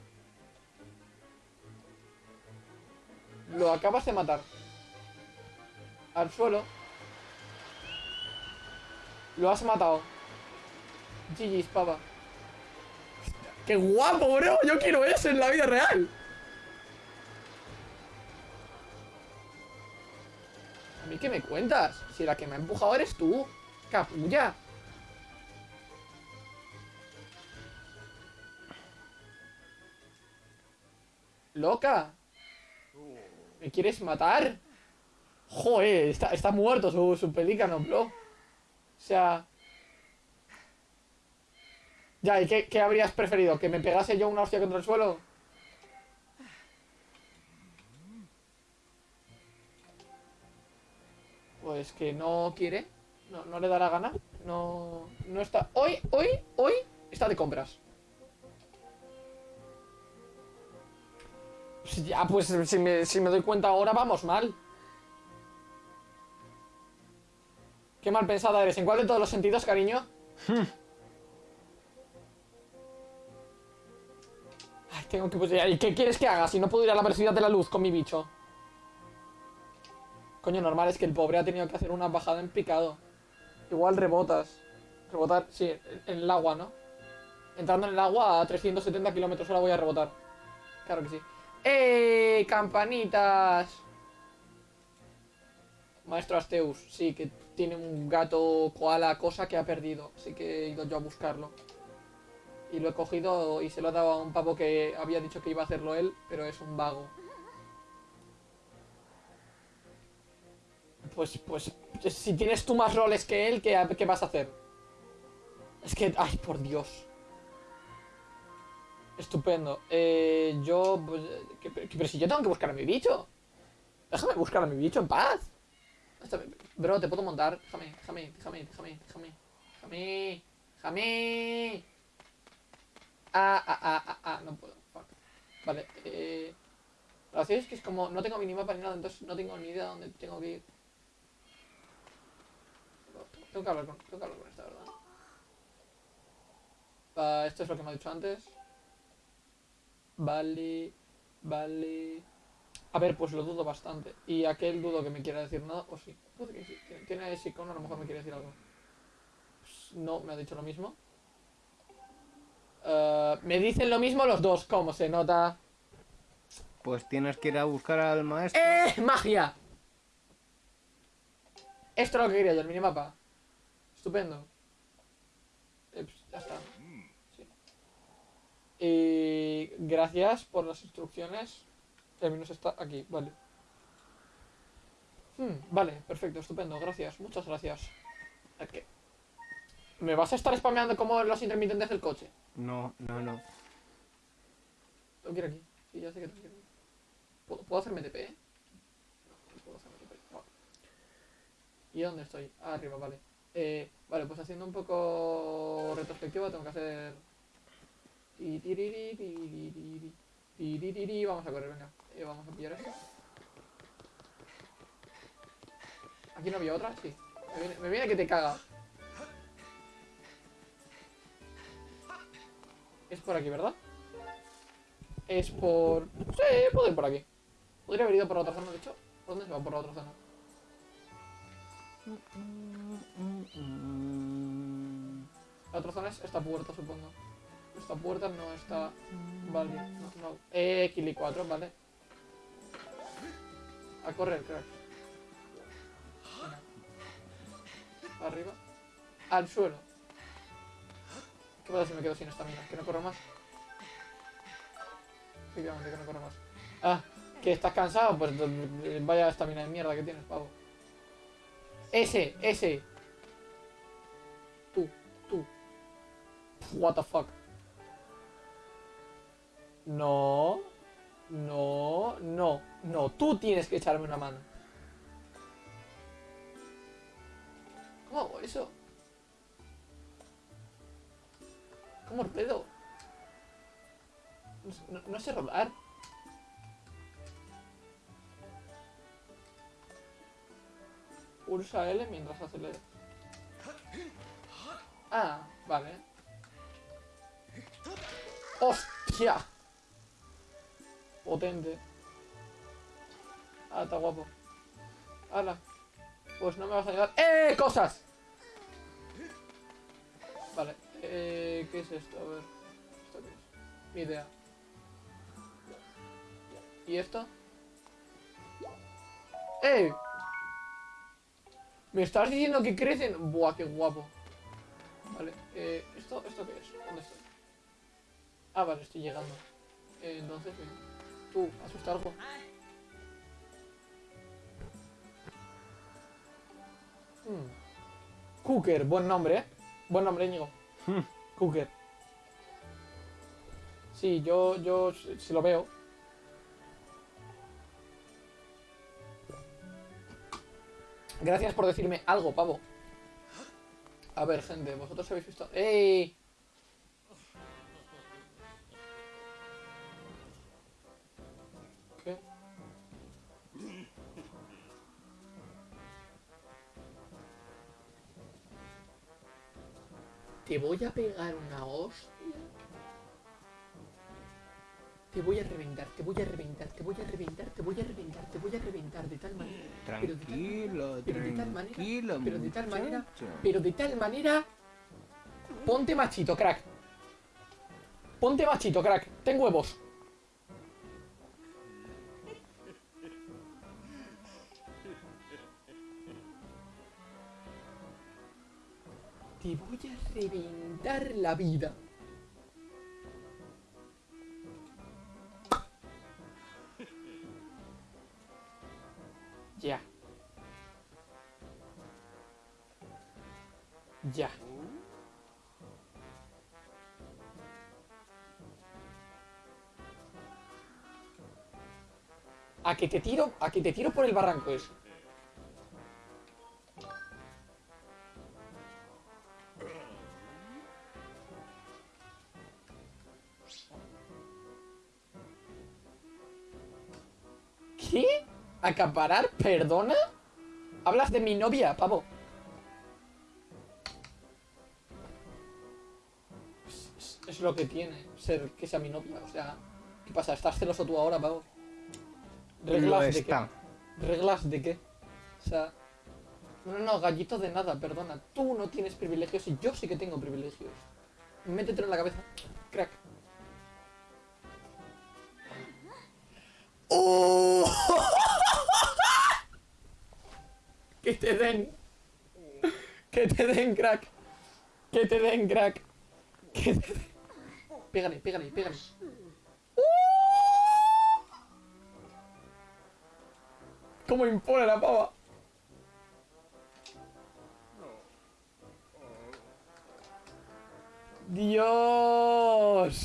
Lo acabas de matar. Al suelo. Lo has matado. GG's, papa. ¡Qué guapo, bro! Yo quiero eso en la vida real. Mí qué me cuentas? Si la que me ha empujado eres tú. Capulla. ¡Loca! ¿Me quieres matar? Joder, está, está muerto su, su pelícano, bro. O sea... Ya, ¿y qué, qué habrías preferido? ¿Que me pegase yo una hostia contra el suelo? Pues que no quiere. No, no le da la gana. No, no está... Hoy, hoy, hoy está de compras. Pues Ya, pues si me, si me doy cuenta ahora vamos mal. Qué mal pensada eres. ¿En cuál de todos los sentidos, cariño? Ay, Tengo que pues, ¿Y qué quieres que haga si no puedo ir a la velocidad de la luz con mi bicho? Coño, normal es que el pobre ha tenido que hacer una bajada en picado. Igual rebotas. Rebotar, sí, en, el agua, ¿no? Entrando en el agua a 370 kilómetros hora voy a rebotar. Claro que sí. ¡Eh! ¡Campanitas! Maestro Asteus, sí, que tiene un gato koala cosa que ha perdido. Así que he ido yo a buscarlo. Y lo he cogido y se lo he dado a un pavo que había dicho que iba a hacerlo él, pero es un vago. Pues, pues, si tienes tú más roles que él, ¿qué, qué vas a hacer? Es que, ay, por Dios. Estupendo. Eh, yo, pues, que- que- pero si yo tengo que buscar a mi bicho. Déjame buscar a mi bicho en paz. Bro, te puedo montar. Déjame, déjame, déjame, déjame, déjame. Déjame, déjame. Ah, ah, ah, ah, ah, no puedo. Vale, eh. La verdad es que es como. No tengo minimapa ni nada, entonces no tengo ni idea de dónde tengo que ir. Tengo que hablar con, tengo que hablar con esta, ¿verdad? Ah, esto es lo que me ha dicho antes. Vale, vale. A ver, pues lo dudo bastante. Y aquel dudo que me quiera decir nada, o sí. Puede que sí. Tiene- Tiene ese icono, a lo mejor me quiere decir algo. Pues no, me ha dicho lo mismo. Eh, me dicen lo mismo los dos, ¿cómo se nota? Pues tienes que ir a buscar al maestro. ¡Eh! ¡Magia! Esto es lo que quería yo, el minimapa. Estupendo. Eh, pues, ya está. Sí. Y gracias por las instrucciones. El menos está aquí, vale. Hmm, vale, perfecto, estupendo, gracias, muchas gracias. ¿Me vas a estar spameando como los intermitentes del coche? No, no, no. Tengo que ir aquí. Sí, ya sé que tengo que ir. ¿Puedo, ¿puedo hacerme TP? No puedo hacerme TP. No. ¿Y dónde estoy? Ah, arriba, vale. Eh, vale, pues haciendo un poco retrospectiva tengo que hacer... Vamos a correr, venga. Eh, vamos a pillar esto. ¿Aquí no había otra? Sí. Me viene, que te caga. Es por aquí, ¿verdad? Es por... Sí, puedo ir por aquí. Podría haber ido por la otra zona, de hecho. ¿Por dónde se va por la otra zona? La otra zona es esta puerta, supongo. Esta puerta no está... Vale, no, no. Eh, Kili 4, vale. A correr, crack. Arriba. Al suelo. ¿Qué pasa si me quedo sin esta mina? ¿Que no corro más? Efectivamente, que no corro más. Ah, que estás cansado, pues eh, vaya estamina de mierda que tienes, pavo. Ese, ese. What the fuck. No. No, no, no. Tú tienes que echarme una mano. ¿Cómo hago eso? ¿Cómo pedo? No, no sé rodar. Pulsa L mientras acelera. Ah, vale. ¡Hostia! Potente. Ah, está guapo. ¡Hala! Pues no me vas a ayudar. ¡Eh! ¡Cosas! Vale. Eh, ¿Qué es esto? A ver. ¿Esto qué es? Ni idea. ¿Y esto? ¡Eh! ¿Me estás diciendo que crecen? Buah, qué guapo. Vale, eh, ¿esto, ¿esto qué es? ¿Dónde estoy? Ah, vale, estoy llegando. Eh, entonces, bien. Tú, asusta algo. Hmm. Cooker, buen nombre, ¿eh? Buen nombre, Íñigo. Hmm. Cooker. Sí, yo, yo, si si lo veo. Gracias por decirme algo, pavo. A ver, gente, vosotros habéis visto... ¡Ey! Te voy a pegar una hostia. Te voy a reventar, te voy a reventar, te voy a reventar, te voy a reventar, te voy a reventar de tal manera. Tranquilo, pero de tal manera, tranquilo, pero de tal manera, pero de tal manera. Ponte machito, crack. Ponte machito, crack. Ten huevos. Te voy a reventar la vida. Ya. Ya. A que te tiro, a que te tiro por el barranco eso. ¿Acaparar? ¿Perdona? Hablas de mi novia, pavo. Es, es- es lo que tiene ser que sea mi novia. O sea, ¿qué pasa? ¿Estás celoso tú ahora, pavo? ¿Reglas de está. qué? ¿Reglas de qué? O sea... No, no, no, gallito de nada, perdona. Tú no tienes privilegios y yo sí que tengo privilegios. Métetelo en la cabeza. Crack. ¡Oh! que te den. Que te den, crack. Que te den, crack. Que te den. Pégale, pégale, pégale. ¡Oh! ¿Cómo impone la pava? Dios.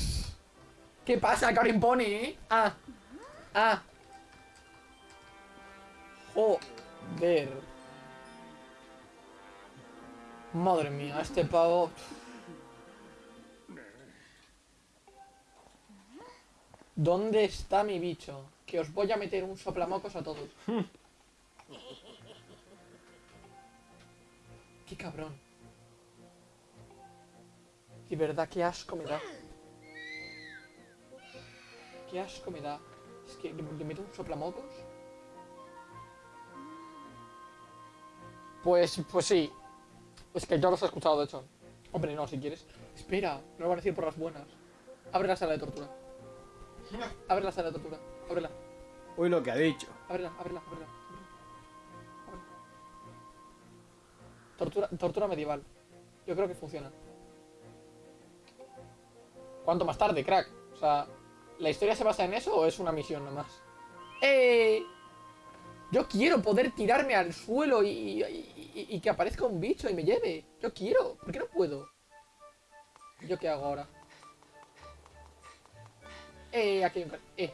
¿Qué pasa? Que ahora impone, ¿eh? Ah. Ah. Joder. Madre mía, este pavo. ¿Dónde está mi bicho? Que os voy a meter un soplamocos a todos. Qué cabrón. De verdad, qué asco me da. Qué asco me da. Es que le, meto un soplamocos. Pues, pues sí. Es que yo los he escuchado, de hecho. Hombre, no, si quieres. Espera, no lo van a decir por las buenas. Abre la sala de tortura. Abre la sala de tortura. Ábrela. Uy, lo que ha dicho. Ábrela, ábrela, ábrela. ábrela. Tortura, tortura medieval. Yo creo que funciona. ¿Cuánto más tarde, crack? O sea, ¿la historia se basa en eso o es una misión nomás? ¡Eh! Yo quiero poder tirarme al suelo y, que aparezca un bicho y me lleve. Yo quiero. ¿Por qué no puedo? ¿Yo qué hago ahora? ¡Eh! Aquí hay un... ¡Eh!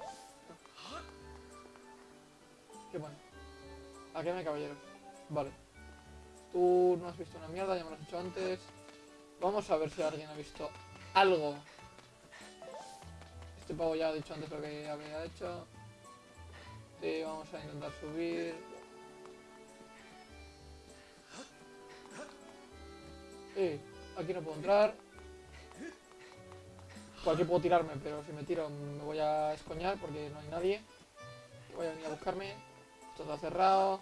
Qué bueno. Aquí hay caballeros. Vale. Tú no has visto una mierda, ya me lo has dicho antes. Vamos a ver si alguien ha visto algo. Este pavo ya ha dicho antes lo que había hecho. Vamos a intentar subir. Eh, aquí no puedo entrar. Por aquí puedo tirarme, pero si me tiro me voy a escoñar porque no hay nadie. Voy a venir a buscarme. Esto está cerrado.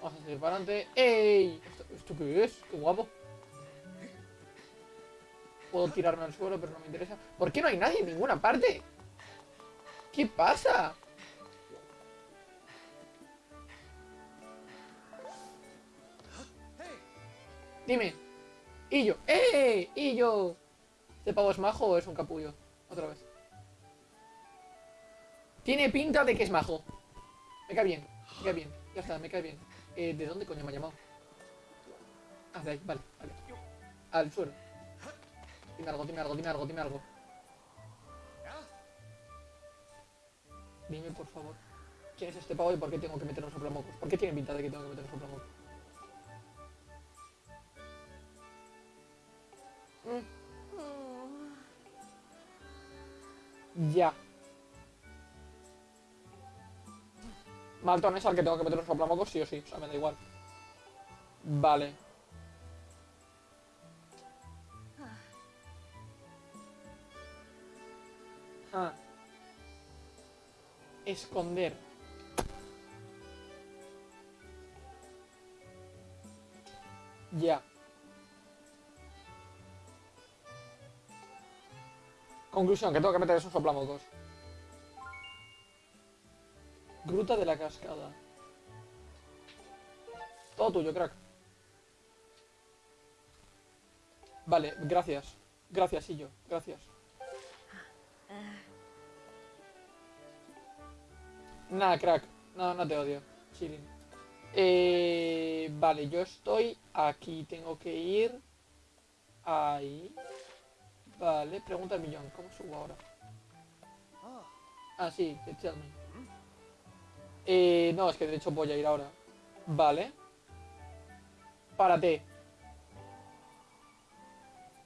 Vamos a seguir para adelante. ¡Ey! ¿Esto, esto qué es? ¡Qué guapo! Puedo tirarme al suelo, pero no me interesa. ¿Por qué no hay nadie en ninguna parte? ¿Qué pasa? Dime. Y. ¡Eh! Y yo. ¿Este pavo es majo o es un capullo? Otra vez. Tiene pinta de que es majo. Me cae bien. Me cae bien. Ya está, me cae bien. Eh, ¿De dónde coño me ha llamado? Ah, de ahí, vale, vale. Al suelo. Dime algo, dime algo, dime algo, dime algo. Dime, por favor. ¿Quién es este pavo y por qué tengo que meter un soplamocos? ¿Por qué tiene pinta de que tengo que meter un soplamocos? Mm. Ya. Malton es al que tengo que meter un soplamocos sí o sí, o sea, me da igual. Vale. Ah. Esconder. Ya. Conclusión, que tengo que meter esos soplamocos. Gruta de la cascada. Todo tuyo, crack. Vale, gracias. Gracias, yo. Gracias. Nada, crack. No, no te odio. Chilling. Eh, vale, yo estoy aquí. Tengo que ir ahí. Vale, pregunta al millón. ¿Cómo subo ahora? Ah, sí, tell me. Eh, no, es que de hecho voy a ir ahora. Vale. Párate.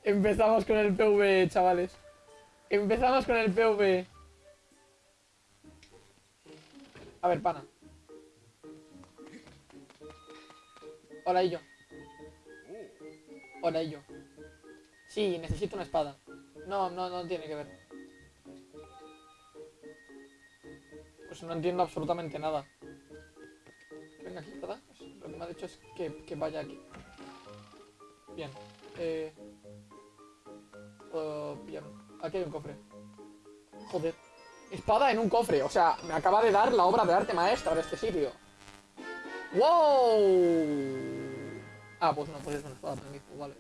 Empezamos con el PV, chavales. Empezamos con el PV. A ver, pana. Hola, yo. Hola, yo. Sí, necesito una espada. No, no, no tiene que ver. Pues no entiendo absolutamente nada. Venga aquí, ¿verdad? Pues lo que me ha dicho es que, que vaya aquí. Bien. Eh... pillarlo. Aquí hay un cofre. Joder. Espada en un cofre. O sea, me acaba de dar la obra de arte maestra de este sitio. ¡Wow! Ah, pues no, pues es una espada magnífico, vale.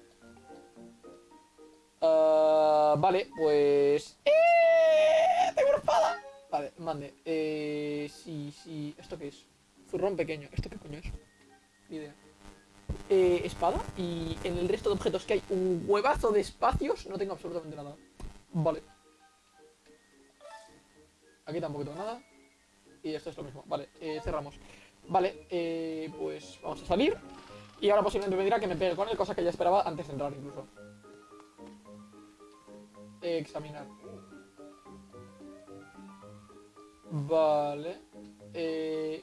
Ah, vale, pues... ¡Eh! ¡Tengo una espada! Vale, mande. Eh, sí, sí. ¿Esto qué es? Zurrón pequeño. ¿Esto qué coño es? Ni idea. Eh, espada. Y en el resto de objetos que hay un huevazo de espacios, no tengo absolutamente nada. Vale. Aquí tampoco tengo nada. Y esto es lo mismo. Vale, eh, cerramos. Vale, eh, pues vamos a salir. Y ahora posiblemente me dirá que me pegue con él, cosa que ya esperaba antes de entrar incluso. Examinar. Vale. Eh,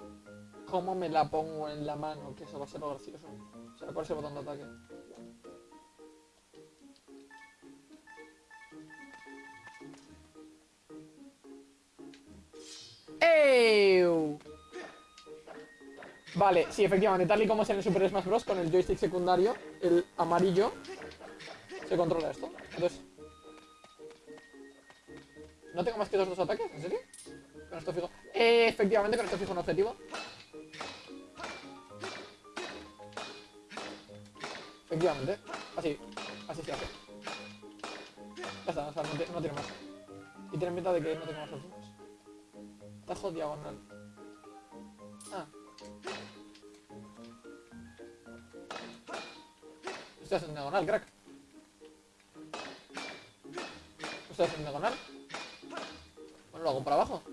¿Cómo me la pongo en la mano? Que eso va a ser lo gracioso. O sea, ¿cuál es el botón de ataque? Vale, sí, efectivamente, tal y como es en el Super Smash Bros. con el joystick secundario, el amarillo, se controla esto. Entonces... ¿No tengo más que dos, dos ataques? ¿En serio? Con esto fijo... Eh, efectivamente, con esto fijo un objetivo. Efectivamente. Así. Así se hace. Ya está, o sea, no tiene más. Y tiene pinta de que no tengo más opciones. Tajo diagonal. Ah. Estás en diagonal, crack. Estás en diagonal. Bueno, lo hago por abajo.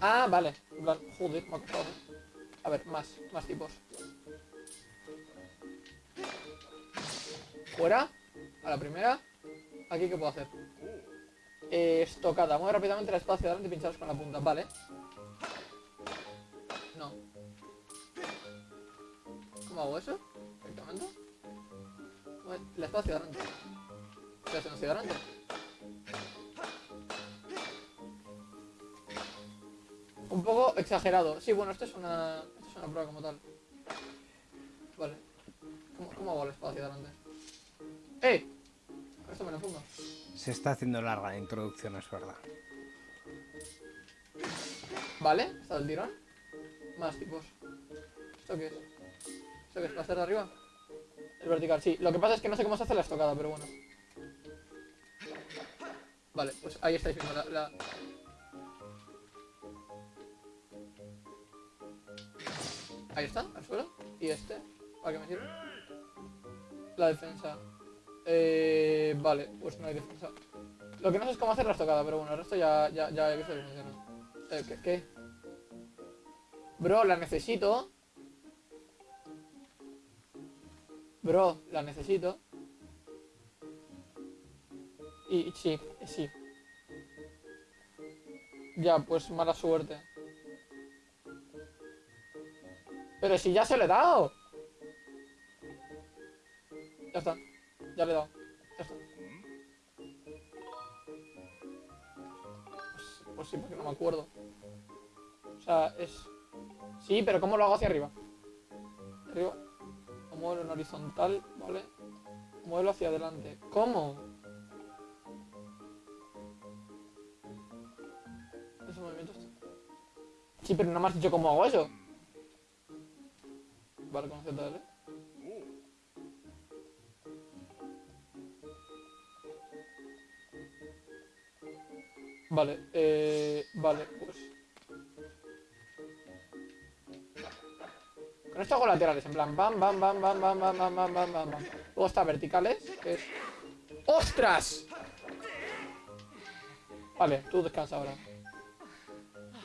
Ah, vale. Joder, me ha costado. A ver, más, más tipos. Fuera. A la primera. Aquí, ¿qué puedo hacer? Eh, estocada. Mueve rápidamente espada hacia adelante y pincharos con la punta. Vale. No. ¿Cómo hago eso? Exactamente. Mueve espada hacia adelante. ¿Qué hacen hacia adelante? Un poco exagerado. Sí, bueno, esto es una. Esto es una prueba como tal. Vale. ¿Cómo, hago espada hacia adelante? ¡Eh! Esto me lo fundo. Se está haciendo larga la introducción, es verdad. Vale, está el tirón. Más tipos. ¿Esto qué es? ¿Esto qué es? ¿Va de arriba? El vertical, sí. Lo que pasa es que no sé cómo se hace la estocada, pero bueno. Vale, pues ahí estáis viendo la- Ahí está, al suelo. Y este, ¿para qué me sirve? La defensa. Eh, vale, pues no hay defensa. Lo que no sé es cómo hacer la estocada, pero bueno, el resto ya, ya, he visto que funciona. Eh, ¿qué, ¿Qué? Bro, la necesito. Bro, la necesito. Y, sí, sí. Ya, pues mala suerte. Pero si ya se lo he dado. Ya está ya le he dado. Ya está. Pues, pues, sí, porque no me acuerdo. O sea, es... Sí, pero ¿cómo lo hago hacia arriba? Arriba. Lo muevo en horizontal, ¿vale? Muevo hacia adelante. ¿Cómo? Ese movimiento está... Sí, pero no me has dicho cómo hago eso. Vale, con Z, ¿vale? Eh, vale, pues... Con esto hago laterales, en plan, bam, bam, bam, bam, bam, bam, bam, bam, bam, bam. Luego está verticales, es... ¡Ostras! Vale, tú descansa ahora.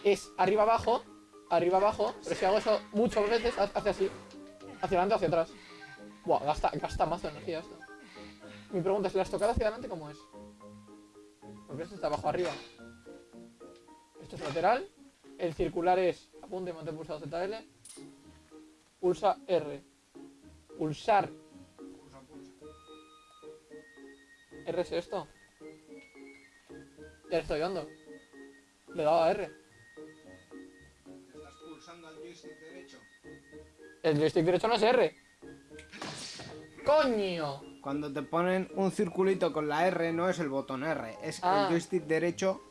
Es arriba abajo, arriba abajo, pero si hago eso muchas veces, ha- hace así. Hacia adelante o hacia atrás. Buah, gasta, gasta más de energía esto. Mi pregunta es, ¿la estocada hacia adelante cómo es? Porque esto está abajo arriba. Esto es lateral. El circular es apunte y mantén pulsado ZL. Pulsa R. Pulsar. R es esto. Ya le estoy dando. Le he dado a R. Estás pulsando al joystick derecho. El joystick derecho no es R. ¡Coño! Cuando te ponen un circulito con la R no es el botón R, es Ah. el joystick derecho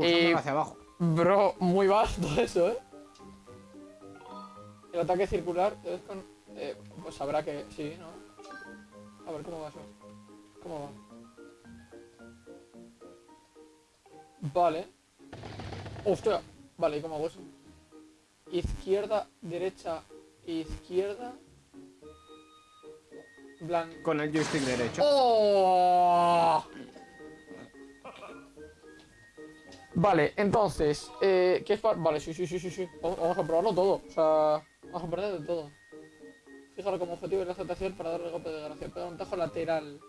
Eh, hacia abajo. Bro, muy vasto eso, ¿eh? El ataque circular es con... eh, pues habrá que... Sí, ¿no? A ver, ¿cómo va eso? ¿Cómo va? Vale. ¡Hostia! Vale, ¿y cómo hago eso? Izquierda, derecha, izquierda... Plan... Con el joystick derecho. ¡Oh! Vale, entonces, eh, ¿qué es para...? Vale, sí, sí, sí, sí, sí. Vamos, a probarlo todo. O sea, vamos a perder de todo. Fíjalo como objetivo y la aceptación para darle golpe de gracia. Pega un tajo lateral.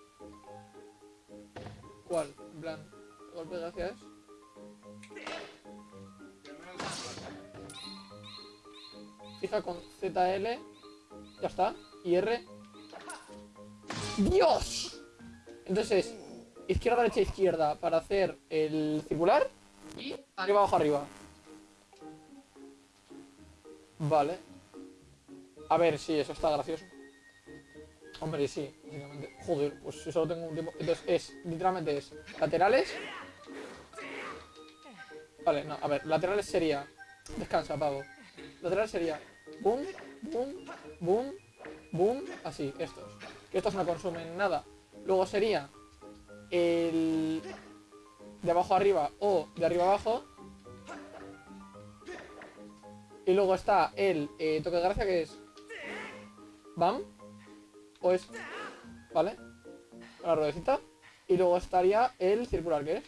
¿Cuál? En plan, ¿el golpe de gracia es? Fija con ZL. Ya está. Y R. ¡Dios! Entonces, izquierda, derecha, izquierda para hacer el circular y arriba, abajo, arriba. Vale. A ver, sí, eso está gracioso. Hombre, sí, básicamente. Joder, pues si solo tengo un tiempo. Entonces es, literalmente es laterales. Vale, no, a ver, laterales sería. Descansa, pavo. Laterales sería. Boom, boom, boom, boom. Así, estos. Que estos no consumen nada. Luego sería el de abajo a arriba o de arriba abajo. Y luego está el eh, toque de gracia que es Bam. O es. ¿Vale? La ruedecita. Y luego estaría el circular que es.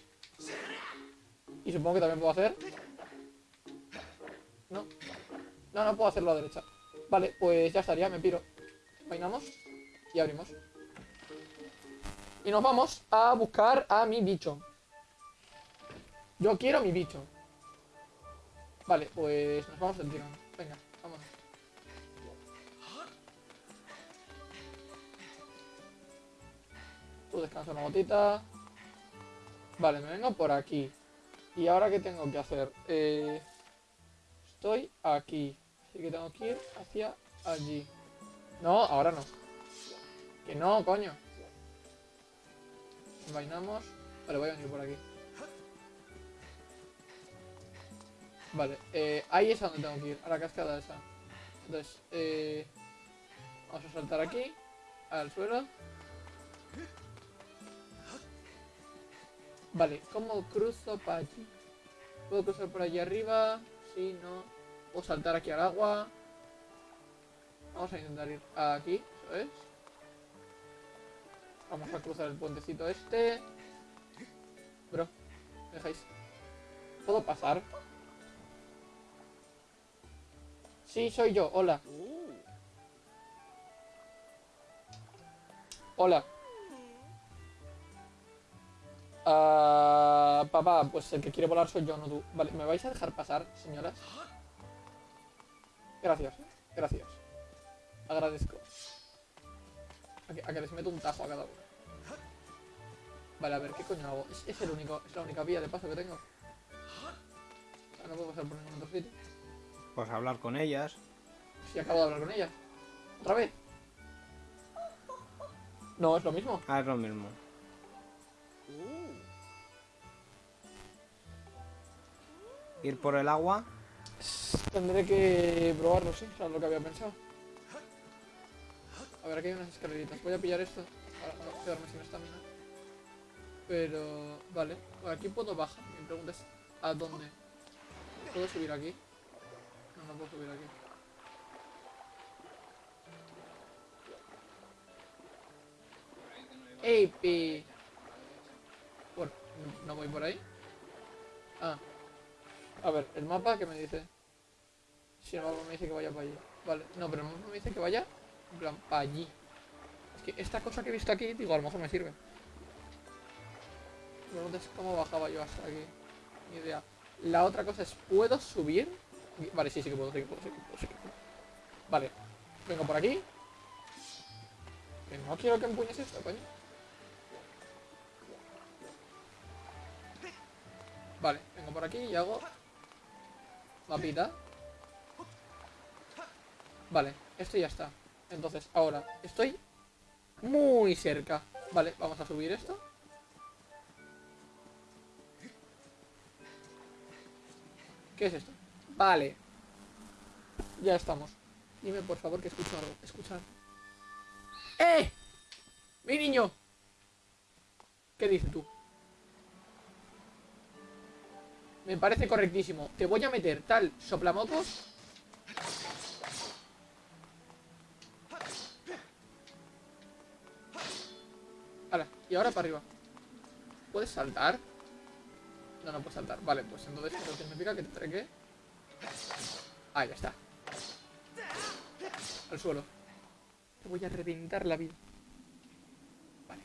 Y supongo que también puedo hacer. No. No, no puedo hacerlo a la derecha. Vale, pues ya estaría, me piro. Vainamos y abrimos. Y nos vamos a buscar a mi bicho. Yo quiero mi bicho. Vale, pues nos vamos del tirón. Venga, vámonos. Tú descansa una gotita. Vale, me vengo por aquí. ¿Y ahora qué tengo que hacer? Eh, estoy aquí. Así que tengo que ir hacia allí. No, ahora no. Que no, coño. Vainamos. Vale, voy a venir por aquí. Vale, eh, ahí es a donde tengo que ir, a la cascada esa. Entonces, eh, vamos a saltar aquí, al suelo. Vale, ¿cómo cruzo para allí? ¿Puedo cruzar por allí arriba? Sí, no. ¿Puedo saltar aquí al agua? Vamos a intentar ir aquí, eso es. Vamos a cruzar el puentecito este. Bro, ¿me dejáis? ¿Puedo pasar? Sí, soy yo, hola. Hola. Ah, papá, pues el que quiere volar soy yo, no tú. Vale, ¿me vais a dejar pasar, señoras? Gracias, gracias. Agradezco. A que, a que les meto un tajo a cada uno. Vale, a ver, ¿qué coño hago? Es, es el único, es la única vía de paso que tengo. pasar por ningún otro sitio. Pues hablar con ellas. Si acabo de hablar con ella. ¿Otra vez? No, es lo mismo. Ah, es lo mismo. Ir por el agua. Tendré que probarlo, sí, o sea, lo que había pensado. A ver, aquí hay unas escaleritas. Voy a pillar esto para no quedarme sin estamina. Pero, vale. Aquí puedo bajar. Mi pregunta es, ¿a dónde? ¿Puedo subir aquí? No, no puedo subir aquí. ¡Ey! Bueno, no voy por ahí. Ah. A ver, el mapa que me dice. Si el mapa me dice que vaya para allí. Vale, no, pero el mapa me dice que vaya en plan para allí. Es que esta cosa que he visto aquí, digo, a lo mejor me sirve. Me pregunta es cómo bajaba yo hasta aquí. Ni idea. La otra cosa es, ¿puedo subir? Vale, sí, sí que puedo, sí que puedo, sí que puedo, sí que puedo. Vale, vengo por aquí. Que no quiero que empuñes esto, coño. Vale, vengo por aquí y hago mapita. Vale, esto ya está. Entonces, ahora estoy muy cerca. Vale, vamos a subir esto. ¿Qué es esto? Vale. Ya estamos. Dime por favor que escucho algo. Escuchar. ¡Eh! ¡Mi niño! ¿Qué dices tú? Me parece correctísimo. Te voy a meter tal soplamocos. Ahora, y ahora para arriba. ¿Puedes saltar? No, no puedes saltar. Vale, pues entonces eso significa que tendré que... Ahí ya está. Al suelo. Te voy a reventar la vida. Vale.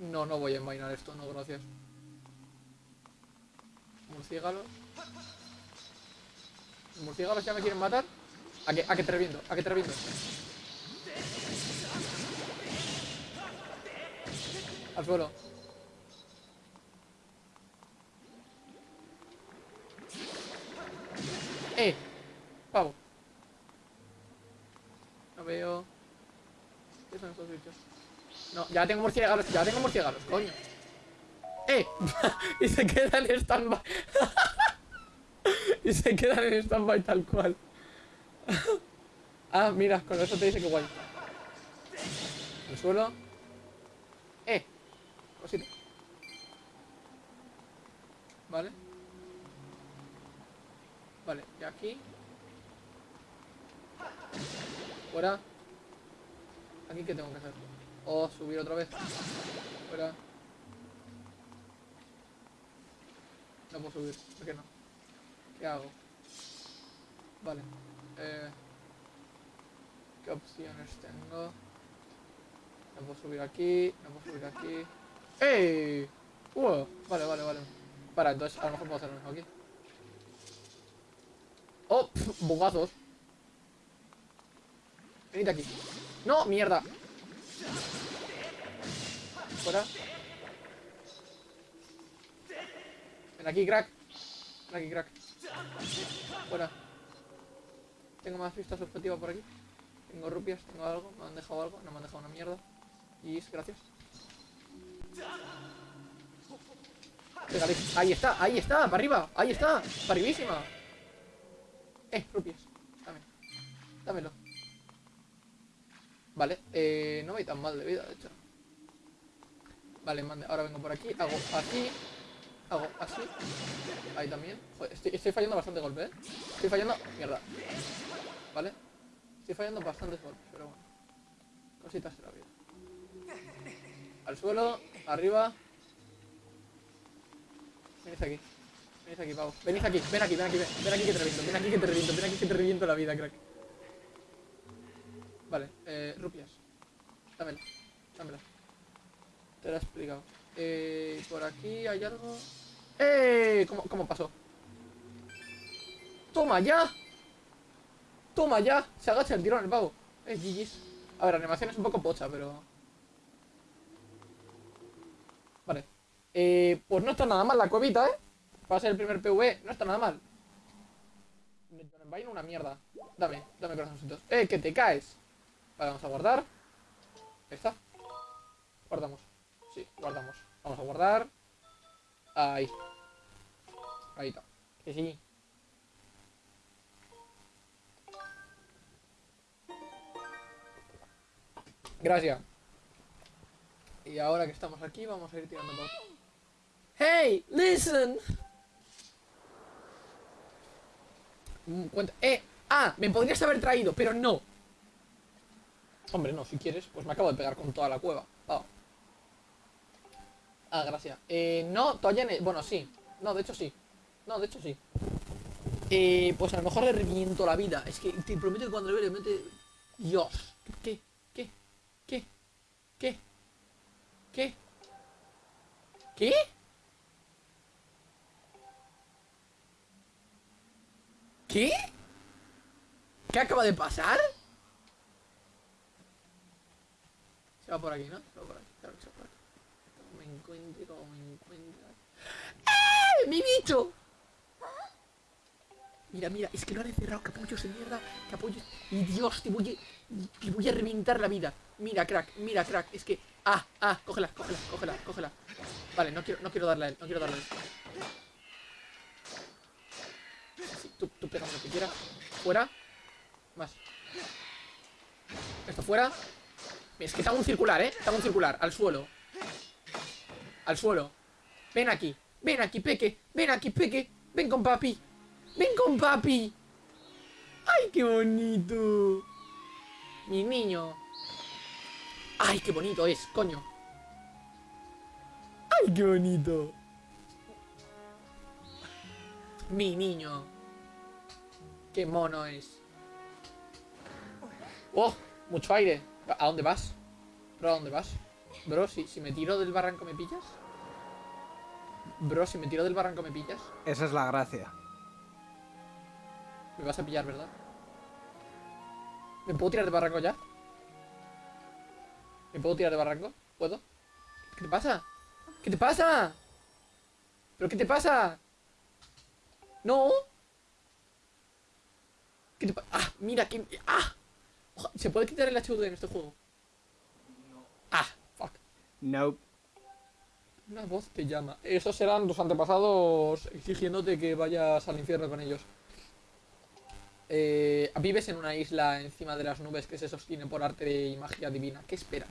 No, no voy a envainar esto, no, gracias. Murciélagos. ¿Los murciélagos ya me quieren matar? ¿A que, a que te reviento? ¿A que te reviento? Al suelo. ¡Eh! Pavo. No veo. ¿Qué son estos bichos? No, ya tengo murciélagos, ya tengo murciélagos, coño. ¡Eh! y se queda en stand-by. y se queda en stand-by tal cual. ah, mira, con eso te dice que guay. El suelo. ¡Eh! Cosita. Vale. Vale, y aquí. Fuera. Aquí, ¿qué tengo que hacer? O subir otra vez. Fuera. No puedo subir, ¿por qué no? ¿Qué hago? Vale. Eh, ¿Qué opciones tengo? No puedo subir aquí, no puedo subir aquí. ¡Ey! Vale, vale, vale. Para, entonces a lo mejor puedo hacer lo mismo aquí. ¡Oh! bugazos. Venid aquí. ¡No! ¡Mierda! Fuera. Ven aquí, crack. Ven aquí, crack. Fuera. Tengo más vistas objetivas por aquí. Tengo rupias, tengo algo. Me han dejado algo. No me han dejado una mierda. Y gracias. Ahí está, ahí está, para arriba. Ahí está, para arribísima. Eh, rupias. Dame. Dámelo. Vale, eh, no voy tan mal de vida, de hecho. Vale, mande. Ahora vengo por aquí. Hago así. Hago así. Ahí también. Joder, estoy, fallando bastante golpe, ¿eh? Estoy fallando... Mierda. Vale. Estoy fallando bastantes golpes, pero bueno. Cositas de la vida. Al suelo. Arriba. Venid aquí. Venid aquí, pavo. Venid aquí. Ven aquí, ven aquí. Ven, aquí que te reviento. Ven aquí que te reviento. Ven aquí que te reviento la vida, crack. Vale. Eh, rupias. Dámela. Dámela. Te lo he explicado. Eh, por aquí hay algo. ¡Eh! ¿Cómo, cómo pasó? ¡Toma ya! ¡Toma ya! Se agacha el tirón el pavo. Eh, GG's. A ver, la animación es un poco pocha, pero... Vale. Eh, pues no está nada mal la cuevita, ¿eh? Para ser el primer PV, no está nada mal. Vaina una mierda. Dame, dame corazoncitos. ¡Eh, que te caes! Vale, vamos a guardar. Ahí está. Guardamos. Sí, guardamos. Vamos a guardar. Ahí. Ahí está. Que sí. Gracias. Y ahora que estamos aquí, vamos a ir tirando por... ¡Hey! ¡Listen! Mm, cuenta- ¡Eh! ¡Ah! Me podrías haber traído, pero no. Hombre, no, si quieres, pues me acabo de pegar con toda la cueva. Ah, ah gracias. Eh, no, todavía... Bueno, sí. No, de hecho sí. No, de hecho sí. Eh, pues a lo mejor le reviento la vida. Es que te prometo que cuando le vea, le mete... Dios. ¿Qué? ¿Qué? ¿Qué? ¿Qué? ¿Qué? ¿Qué? ¿Qué? ¿Qué acaba de pasar? Se va por aquí, ¿no? Se va por aquí, claro que se va por aquí. Como me encuentre, como me encuentre. ¡Eh! ¡Mi bicho! Mira, mira, es que lo han encerrado, capullos de mierda, capullos. Y Dios, te voy a, te voy a reventar la vida. Mira, crack, mira, crack, es que. Ah, ah, cógela, cógela, cógela, cógela. Vale, no quiero, no quiero darle a él, no quiero darle a él. Tú, tú lo que quieras. Fuera. Más. Esto fuera. Es que está un circular, ¿eh? Está un circular. Al suelo. Al suelo. Ven aquí. Ven aquí, peque. Ven aquí, peque. Ven con papi. Ven con papi. ¡Ay, qué bonito! Mi niño. ¡Ay, qué bonito es, coño! ¡Ay, qué bonito! Mi niño. ¡Qué mono es! ¡Oh! Mucho aire. ¿A dónde vas? ¿Bro, a dónde vas? Bro, si, si me tiro del barranco me pillas. Bro, si me tiro del barranco me pillas. Esa es la gracia. Me vas a pillar, ¿verdad? ¿Me puedo tirar de barranco ya? ¿Me puedo tirar de barranco? ¿Puedo? ¿Qué te pasa? ¿Qué te pasa? ¿Pero qué te pasa? ¿No? ¿Qué te pasa? ¡Ah! Mira, que... ¡Ah! ¿Se puede quitar el HUD en este juego? ¡Ah! Fuck. Nope. Una voz te llama. Esos serán los antepasados exigiéndote que vayas al infierno con ellos. Eh, vives en una isla encima de las nubes que se sostiene por arte y magia divina. ¿Qué esperas?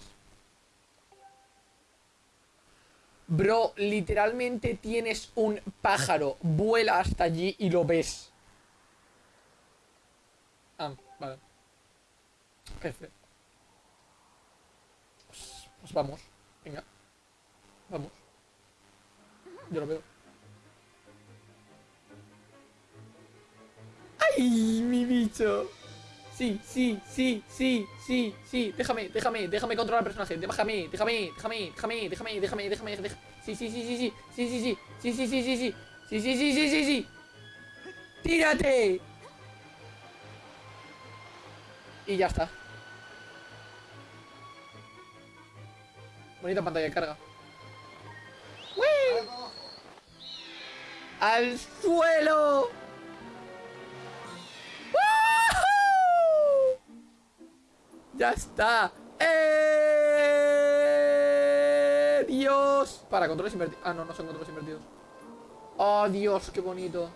Bro, literalmente tienes un pájaro. Vuela hasta allí y lo ves. Ah, vale. Jefe. Pues, pues vamos. Venga. Vamos. Yo lo veo. ¡Ay, mi bicho! Sí, sí, sí, sí, sí, sí. Déjame, déjame, déjame controlar al personaje. Déjame, déjame, déjame, déjame, déjame, déjame, déjame, déjame. Sí, sí, sí, sí, sí, sí, sí, sí, sí, sí, sí, sí, sí, sí, sí, sí, sí, sí. ¡Tírate! Y ya está. Bonita pantalla de carga. ¡Uy! ¡Al suelo! ¡Ya está! ¡Eh! ¡Dios! Para, controles invertidos. Ah, no, no son controles invertidos. ¡Oh, Dios! ¡Qué bonito!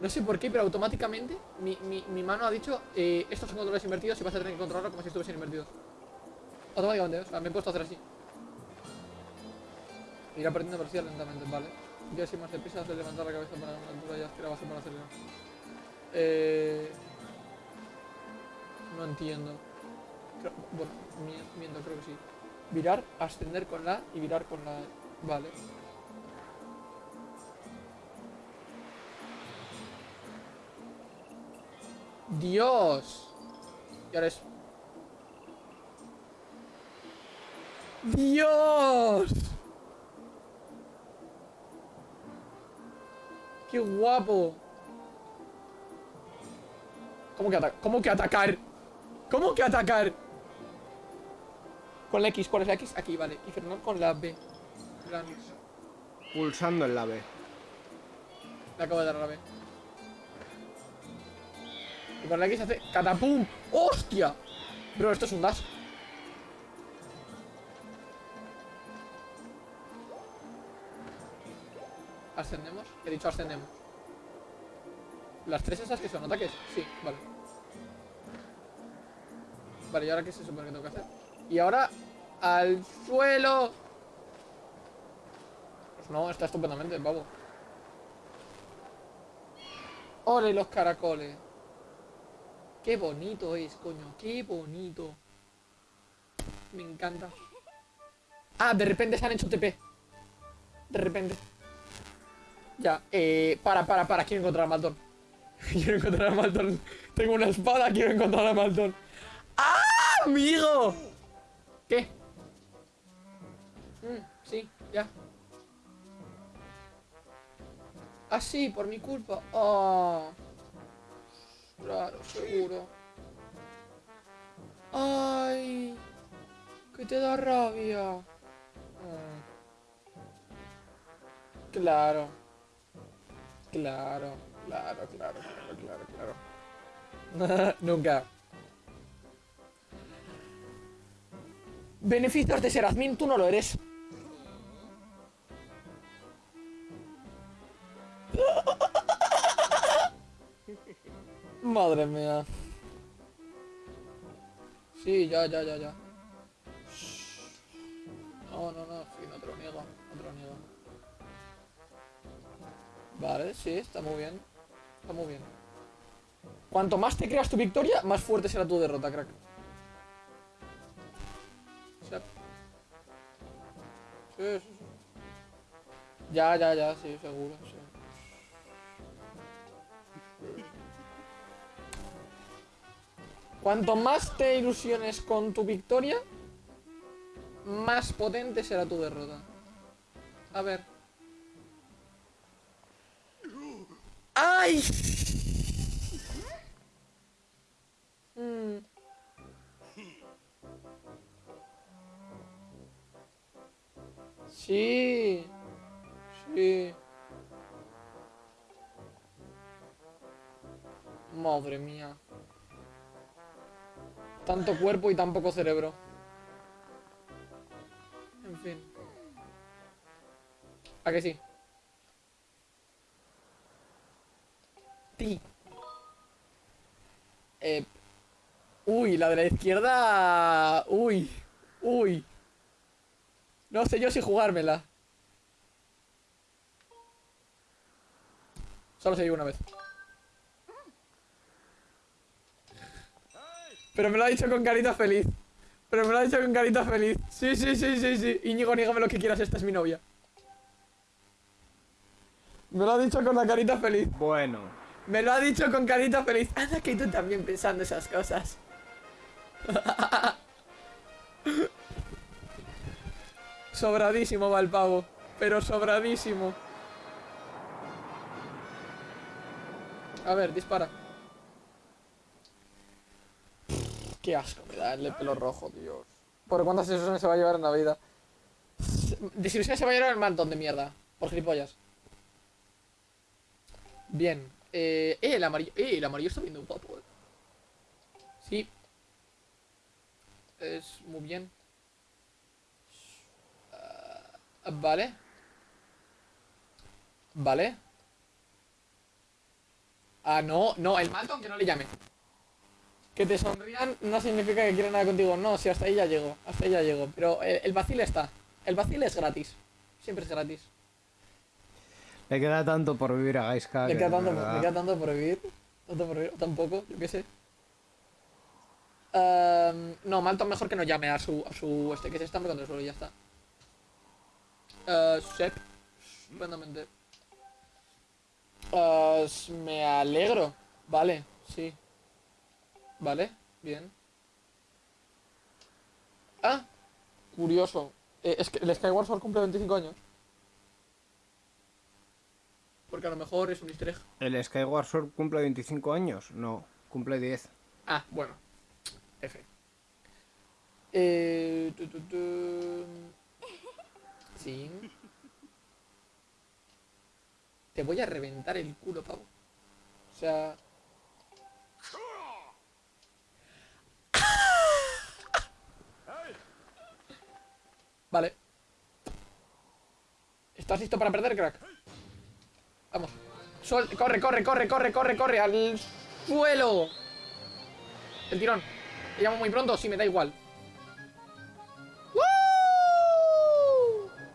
No sé por qué, pero automáticamente mi, mi, mano ha dicho eh, estos son controles invertidos y vas a tener que controlarlo como si estuviesen invertidos. Automáticamente, o sea, me he puesto a hacer así. Irá perdiendo velocidad lentamente, vale. Ya así más deprisa de levantar la cabeza para una altura y aspirar base para acelerar. Eh... No entiendo. Bueno, mi- miento, creo que sí. Virar, ascender con la y virar con la... Vale. Dios. Y ahora es... Dios. ¡Qué guapo! ¿Cómo que, ¿Cómo que atacar? ¿Cómo que atacar? Con la X, ¿cuál es la X? Aquí, vale. Y frenar con la B. En Pulsando el la B. Le acabo de dar a la B. Y con la X hace catapum. ¡Hostia! Bro, esto es un dash. ¿Ascendemos? He dicho ascendemos. ¿Las tres esas que son ataques? Sí, vale. Vale, ¿y ahora qué se supone que tengo que hacer? Y ahora, al suelo. Pues no, está estupendamente, babo. ¡Ole los caracoles! ¡Qué bonito es, coño! ¡Qué bonito! Me encanta. Ah, de repente se han hecho TP. De repente. Ya, eh... Para, para, para. Quiero encontrar a Malton. quiero encontrar a Malton. Tengo una espada, quiero encontrar a Malton. ¡Ah, amigo! ¿Qué? Mm, sí, ya. Ah, sí, por mi culpa. Ah. Claro, seguro. Ay. Que te da rabia. Ah. Claro. Claro, claro, claro, claro, claro, claro. Nunca. Beneficios de ser admin, tú no lo eres. Madre mía. Sí, ya, ya, ya, ya. No, no, no, sí, no te lo niego, no te lo niego. Vale, sí, está muy bien. Está muy bien. Cuanto más te creas tu victoria, más fuerte será tu derrota, crack. Sí, sí, sí. Ya, ya, ya, sí, seguro, sí. Cuanto más te ilusiones con tu victoria, más potente será tu derrota. A ver. ¡Ay! Cuerpo y tan poco cerebro. En fin. ¿A que sí? Ti. Eh, uy, la de la izquierda... Uy. Uy. No sé yo si jugármela. Solo se una vez. Pero me lo ha dicho con carita feliz. Pero me lo ha dicho con carita feliz. Sí, sí, sí, sí, sí. Íñigo, nígame lo que quieras, esta es mi novia. Me lo ha dicho con la carita feliz. Bueno. Me lo ha dicho con carita feliz. Anda que tú también pensando esas cosas. sobradísimo va el pavo. Pero sobradísimo. A ver, dispara. Qué asco me da el pelo rojo, Dios. ¿Por cuántas desilusiones se va a llevar en la vida? Desilusiones se va a llevar el mantón de mierda. Por gilipollas. Bien. Eh, eh, el amarillo. Eh, el amarillo está viendo guapo, eh. Sí. Es muy bien. Ah, vale. Vale. Ah, no, no, el Malton que no le llame. Que te sonrían no significa que quieran nada contigo. No, si hasta ahí ya llego. Hasta ahí ya llego. Pero el, el vacil está. El vacil es gratis. Siempre es gratis. Le queda tanto por vivir a Gaiska. Le que queda, tanto, le queda tanto por vivir. Tanto por vivir. o Tampoco, yo qué sé. Ehm, no, Malton mejor que no llame a su, a su este, que se estampe contra el suelo y ya está. Eh, Sep. Estupendamente. Eh, me alegro. Vale, sí. Vale, bien. Ah, curioso. Eh, es que el Skyward Sword cumple 25 años. Porque a lo mejor es un easter egg. ¿El Skyward Sword cumple 25 años? No, cumple 10. Ah, bueno. F. Eh, tu, tu, tu. Sí. Te voy a reventar el culo, pavo. O sea... Vale. ¿Estás listo para perder, crack? Vamos. Corre, corre, corre, corre, corre, corre. Al suelo. El tirón. ¿Te llamo muy pronto? Sí, me da igual.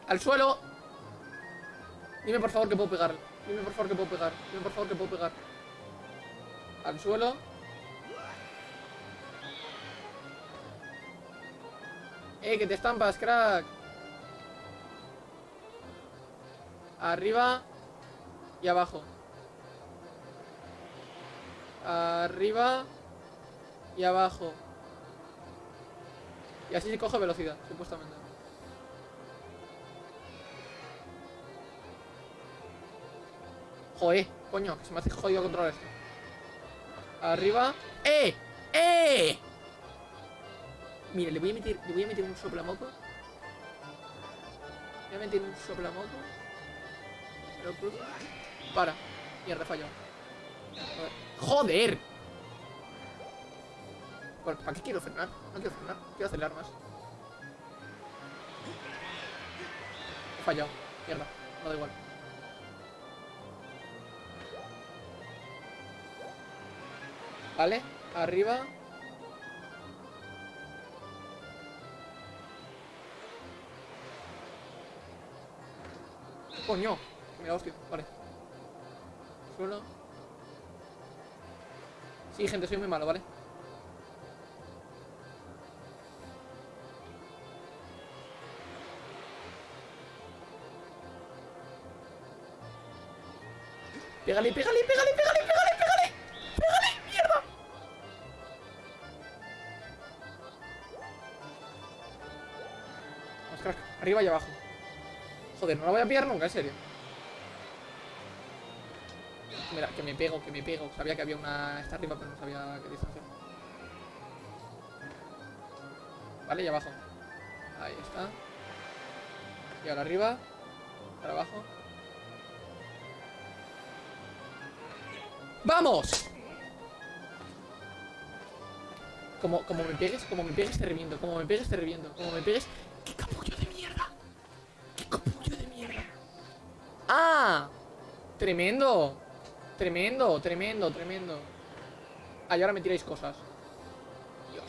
Al suelo. Dime por favor que puedo pegar. Dime por favor que puedo pegar. Dime por favor que puedo pegar. Al suelo. Eh, que te estampas, crack. Arriba y abajo. Arriba y abajo. Y así se coge velocidad, supuestamente. Joder, coño, que se me hace jodido controlar esto. Arriba. ¡Eh! ¡Eh! Mira, le voy a meter, le voy a meter un soplamoco. Le voy a meter un soplamoco. Para. Mierda, ver. ¡Joder! ¿Por- ¿Para qué quiero frenar? No quiero frenar, quiero acelerar más. He fallado. Mierda, no da igual. Vale, arriba. Coño, da hostia, vale. Suelo. Sí, gente, soy muy malo, ¿vale? Pégale, pégale, pégale, pégale, pégale, pégale. Pégale, mierda. Vamos, crack. Arriba y abajo. Joder, no la voy a pillar nunca, en serio. Mira, que me pego, que me pego. Sabía que había una esta arriba, pero no sabía qué distancia. Vale, y abajo. Ahí está. Y ahora arriba. Ahora abajo. ¡Vamos! Como, como me pegues, como me pegues te reviento, como me pegues te reviento, como me pegues... Tremendo. Tremendo, tremendo, tremendo. Ah, y ahora me tiráis cosas. Dios.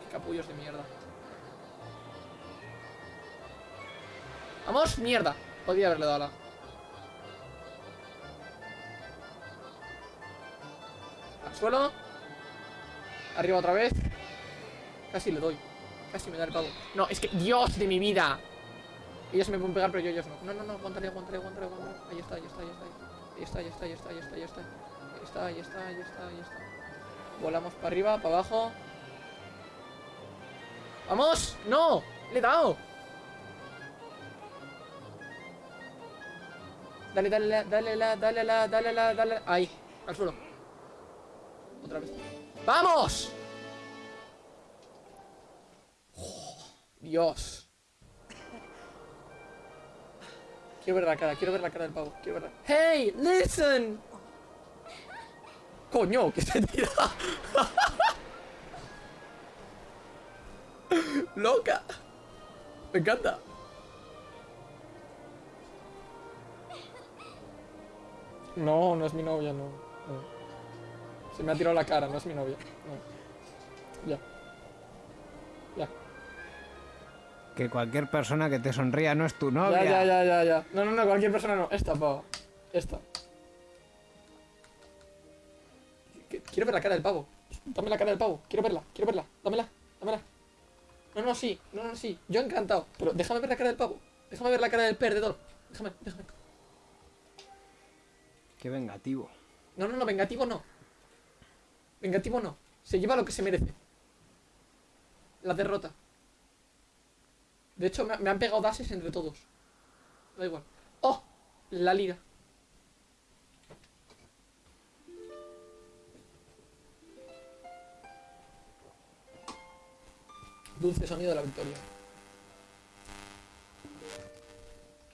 Qué capullos de mierda. Vamos, mierda. Podría haberle dado a la. Al suelo. Arriba otra vez. Casi le doy. Casi me da el pavo. No, es que Dios de mi vida Ellos me pueden pegar pero yo ellos no No, no, no, aguantaré, aguantaré, aguantaré, aguantaré. Ahí está, ahí está, ahí está Ahí está, ahí está, ahí está, ahí está, ahí está Ahí está, ahí está, ahí está, ahí está Volamos para arriba, para abajo ¡Vamos! ¡No! ¡Le he dado! Dale, dale, la, dale, la, dale, la, dale, la, dale. Ahí, al suelo. Otra vez. ¡Vamos! Oh, Dios. Quiero ver la cara, quiero ver la cara del pavo. Quiero ver la... ¡Hey! ¡Listen! ¡Coño! ¡Que se! ¡Loca! Me encanta. No, no es mi novia, no. no. Se me ha tirado la cara, no es mi novia. No. Que cualquier persona que te sonría no es tu novia. Ya, ya, ya, ya, ya. No, no, no, cualquier persona no. Esta, pavo. Esta. Qu- Quiero ver la cara del pavo. Dame la cara del pavo. Quiero verla, quiero verla. Dámela, dámela. No, no, sí. No, no, sí. Yo encantado. Pero déjame ver la cara del pavo. Déjame ver la cara del perdedor. Déjame, déjame. Qué vengativo. No, no, no, vengativo no. Vengativo no. Se lleva lo que se merece. La derrota. De hecho, me, han pegado dases entre todos. Da igual. ¡Oh! La lira. Dulce sonido de la victoria.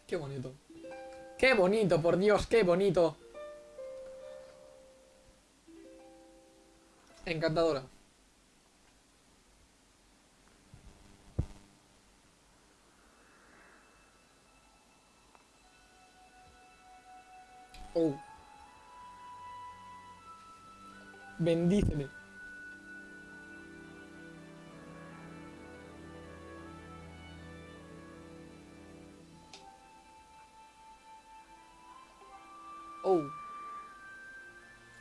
Qué bonito. Qué bonito, por Dios, qué bonito. Encantadora. Oh. Bendícele. Oh.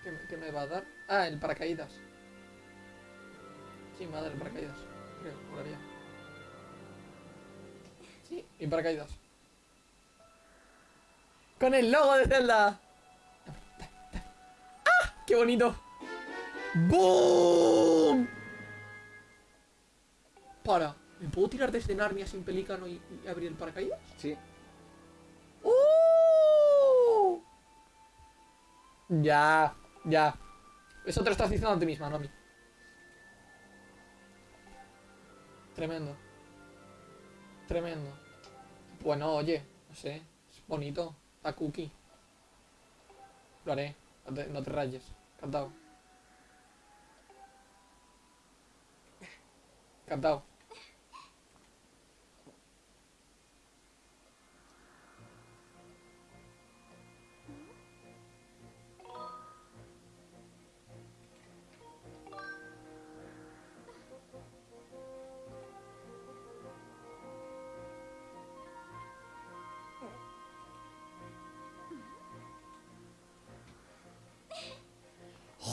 ¿Qué, me- va a dar? Ah, el paracaídas. Sí, me el paracaídas. Creo, molaría. Sí, y paracaídas. Con el logo de Zelda. ¡Qué bonito! ¡Boom! Para, ¿me puedo tirar desde Narnia sin pelícano y, y abrir el paracaídas? Sí. ¡Uh! Ya, ya. Eso te lo estás diciendo a ti misma, no a mí. Tremendo. Tremendo. Bueno, oye, no sé. Es bonito. A cookie. Lo haré. No te, no te rayes. Cadao. Cadao.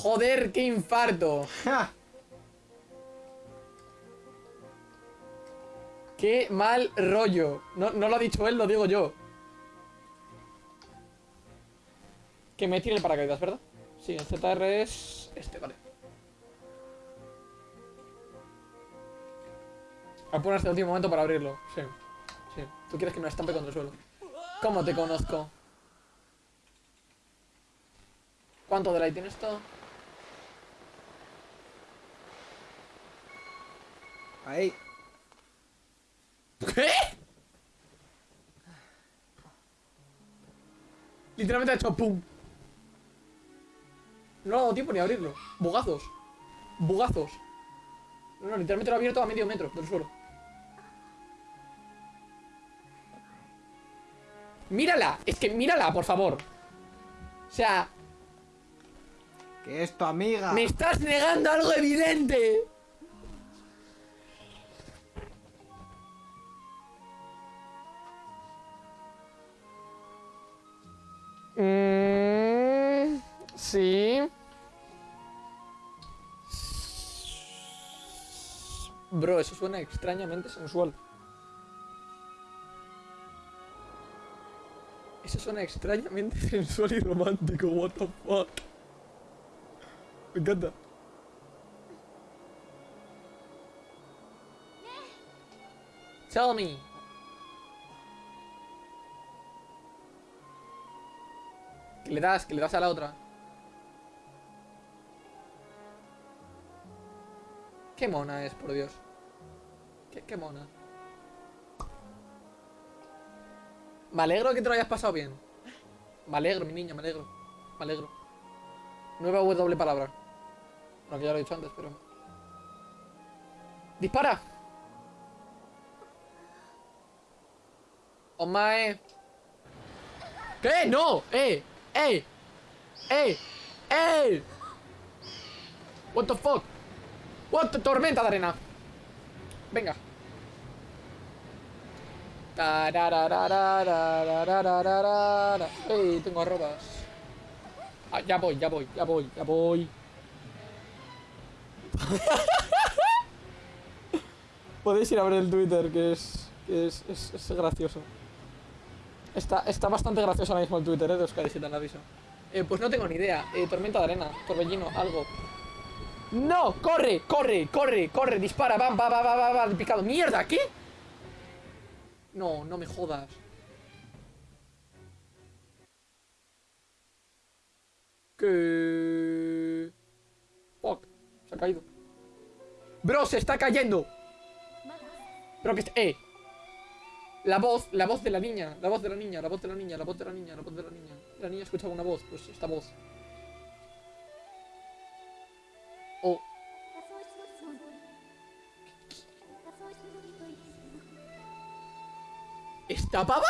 Joder, qué infarto. ¡Ja! Qué mal rollo. No, no lo ha dicho él, lo digo yo. Que me tire el paracaídas, ¿verdad? Sí, el ZR es este, vale. A poner hasta el último momento para abrirlo. Sí. Sí. Tú quieres que me estampe contra el suelo. ¿Cómo te conozco? ¿Cuánto delay tiene esto? Ahí. ¿Qué? Literalmente ha hecho pum. No ha dado tiempo ni a abrirlo. Bugazos. Bugazos. No, no, literalmente lo ha abierto a medio metro del suelo. Mírala. Es que mírala, por favor. O sea, Que es tu amiga. me estás negando algo evidente. Mm, sí. Bro, eso suena extrañamente sensual. Eso suena extrañamente sensual y romántico, what the fuck. Me encanta. Tell me. Le das, que le das a la otra. Qué mona es, por Dios. Qué, qué mona. Me alegro que te lo hayas pasado bien. Me alegro, mi niña, me alegro. Me alegro. Nueva W palabra. Bueno, que ya lo he dicho antes, pero... ¡Dispara! ¡Omae! ¿Qué? ¡No! ¡Eh! ¡Ey! ¡Ey! ¡Ey! What the fuck? What the tormenta de arena. Venga. Ey, tengo arrobas. Ah, ya voy, ya voy, ya voy, ya voy. Podéis ir a ver el Twitter, que es, que es, es, es gracioso. Está, está bastante gracioso ahora mismo el Twitter, ¿eh? De Euskadi, si te han aviso. Eh, pues no tengo ni idea. Eh, tormenta de arena, torbellino, algo. ¡No! ¡Corre! ¡Corre! ¡Corre! ¡Corre! ¡Dispara! ¡Va! ¡Va! ¡Va! ¡Va! ¡Va! va picado! ¡Mierda! ¿Qué? No, no me jodas. ¿Qué? Fuck. Se ha caído. Bro, se está cayendo. Bro, que. ¡Eh! La voz, la voz de la niña, la voz de la niña, la voz de la niña, la voz de la niña, la voz de la niña. La niña escuchaba una voz, pues esta voz. Oh. ¿Esta pava?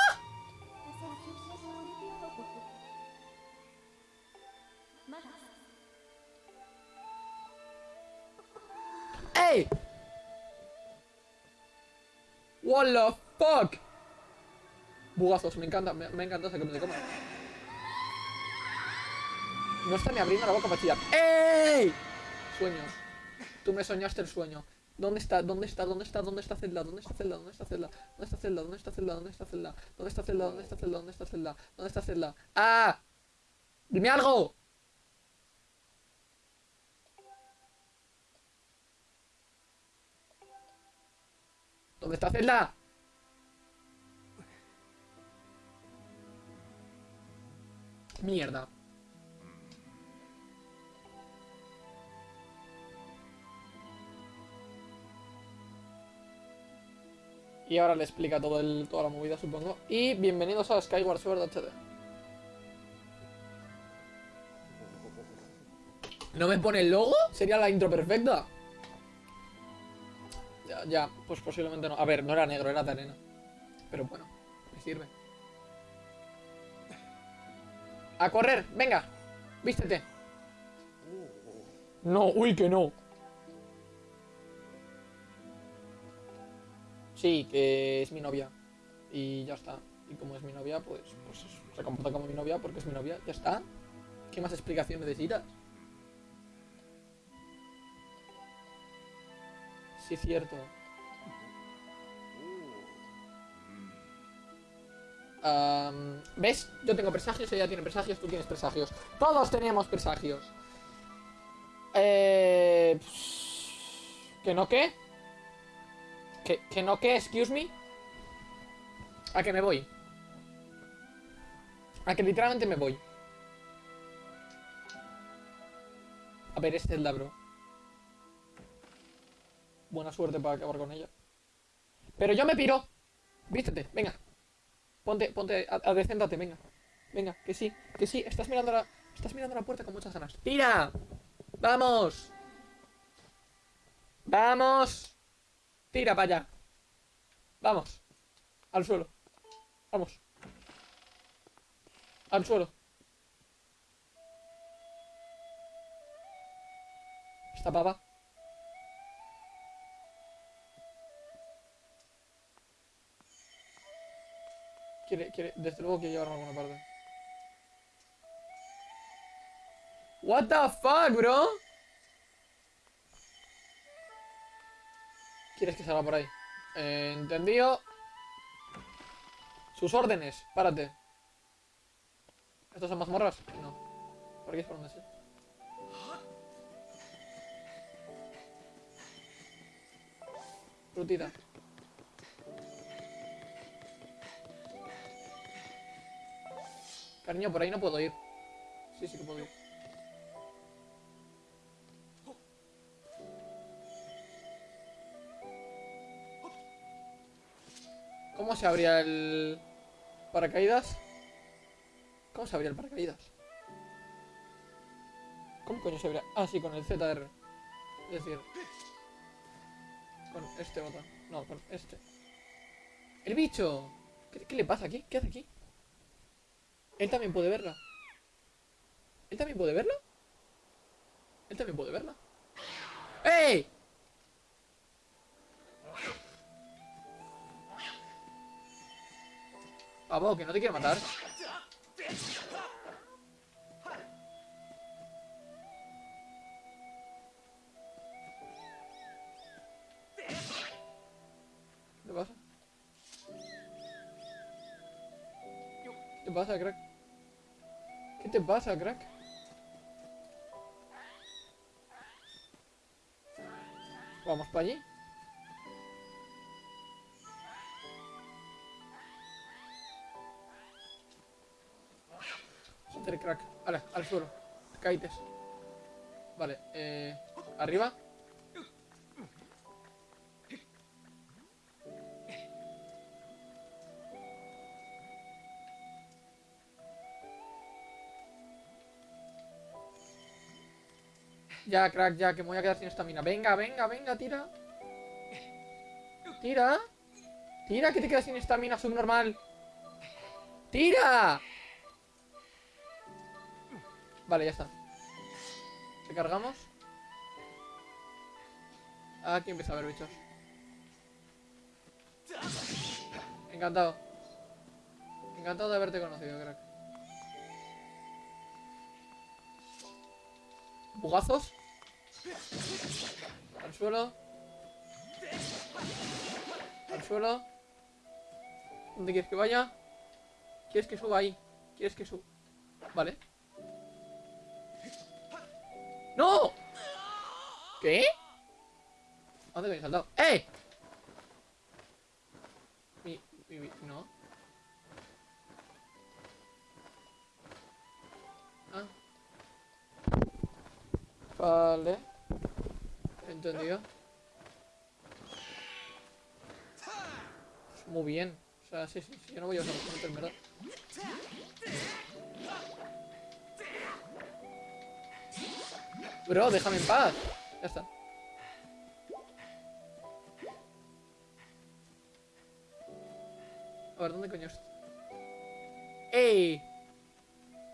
¡Ey! What the fuck? Bugazos, me encanta, me, me encanta ese que me coman. No está ni abriendo la boca para chillar. ¡Ey! Sueños. Tú me soñaste el sueño. ¿Dónde está? ¿Dónde está? ¿Dónde está? ¿Dónde está Zelda? ¿Dónde está Zelda? ¿Dónde está Zelda? ¿Dónde está Zelda? ¿Dónde está Zelda? ¿Dónde está Zelda? ¿Dónde está Zelda? ¿Dónde está Zelda? ¿Dónde está Zelda? ¿Dónde está Zelda? ¡Ah! ¡Dime algo! ¿Dónde está Zelda? Mierda. Y ahora le explica todo el, toda la movida, supongo. Y bienvenidos a Skyward Sword HD. ¿No me pone el logo? ¿Sería la intro perfecta? Ya, ya, pues posiblemente no. A ver, no era negro, era de. Pero bueno, me sirve. A correr, venga, vístete. No, uy, que no. Sí, que es mi novia. Y ya está. Y como es mi novia, pues, pues se comporta como mi novia porque es mi novia. Ya está. ¿Qué más explicación necesitas? Sí, cierto. Am, ¿Ves? Yo tengo presagios, ella tiene presagios, tú tienes presagios. Todos tenemos presagios. Eh... ¿Que no qué? ¿Que, que no qué? Excuse me. A que me voy. A que literalmente me voy. A ver, este es el bro. Buena suerte para acabar con ella. Pero yo me piro. Vístete, venga. Ponte, ponte, adecéntate, venga. Venga, que sí, que sí. Estás mirando la. Estás mirando la puerta con muchas ganas. ¡Tira! ¡Vamos! ¡Vamos! Tira para allá. Vamos. Al suelo. Vamos. Al suelo. Esta pava. Quiere, quiere, desde luego quiere llevarme a alguna parte. What the fuck, bro? ¿Quieres que salga por ahí? Eh, entendido. Sus órdenes, párate. ¿Estos son mazmorras? No. ¿Por aquí es por donde sí? Frutita. Cariño, por ahí no puedo ir. Sí, sí que puedo ir. ¿Cómo se abría el paracaídas? ¿Cómo se abría el paracaídas? ¿Cómo coño se abría? Ah, sí, con el ZR. Es decir, con este botón. No, con este. ¡El bicho! ¿Qué, qué le pasa aquí? ¿Qué hace aquí? Él también puede verla. ¿Él también puede verla? Él también puede verla. ¡Ey! Pavo, que no te quiero matar. ¿Qué pasa? ¿Qué pasa, crack? ¿Qué te pasa, crack? Vamos para allí. Joder, crack. Vale, al suelo. Caites. Vale, eh. Arriba. Ya, crack, ya, que me voy a quedar sin estamina. Venga, venga, venga, tira. Tira. Tira, que te quedas sin estamina, subnormal. ¡Tira! Vale, ya está. Recargamos. Aquí empieza a haber bichos. Encantado. Encantado de haberte conocido, crack. Bugazos. Al suelo. Al suelo. ¿Dónde quieres que vaya? ¿Quieres que suba ahí? ¿Quieres que suba? Vale. ¡No! ¿Qué? ¿A dónde me he saltado? ¡Eh! Mi, mi, mi- no. Ah. Vale. Entendido. Muy bien. O sea, sí, sí, sí. Yo no voy a usar los en verdad. Bro, déjame en paz. Ya está. A ver, ¿dónde coño está? ¡Ey!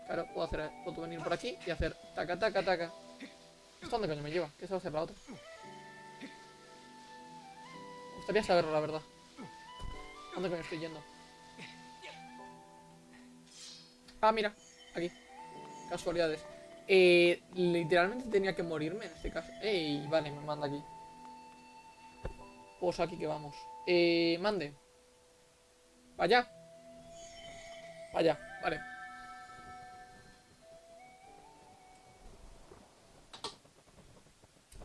Claro, puedo hacer, puedo venir por aquí y hacer taca, taca, taca. ¿Esto dónde coño me lleva? ¿Qué se va a hacer la otra? Me gustaría saberlo, la verdad. ¿Dónde coño estoy yendo? Ah, mira, aquí. Casualidades. Eh, literalmente tenía que morirme en este caso. Ey, vale, me manda aquí. Pues aquí que vamos. Eh, mande. Para allá, vale.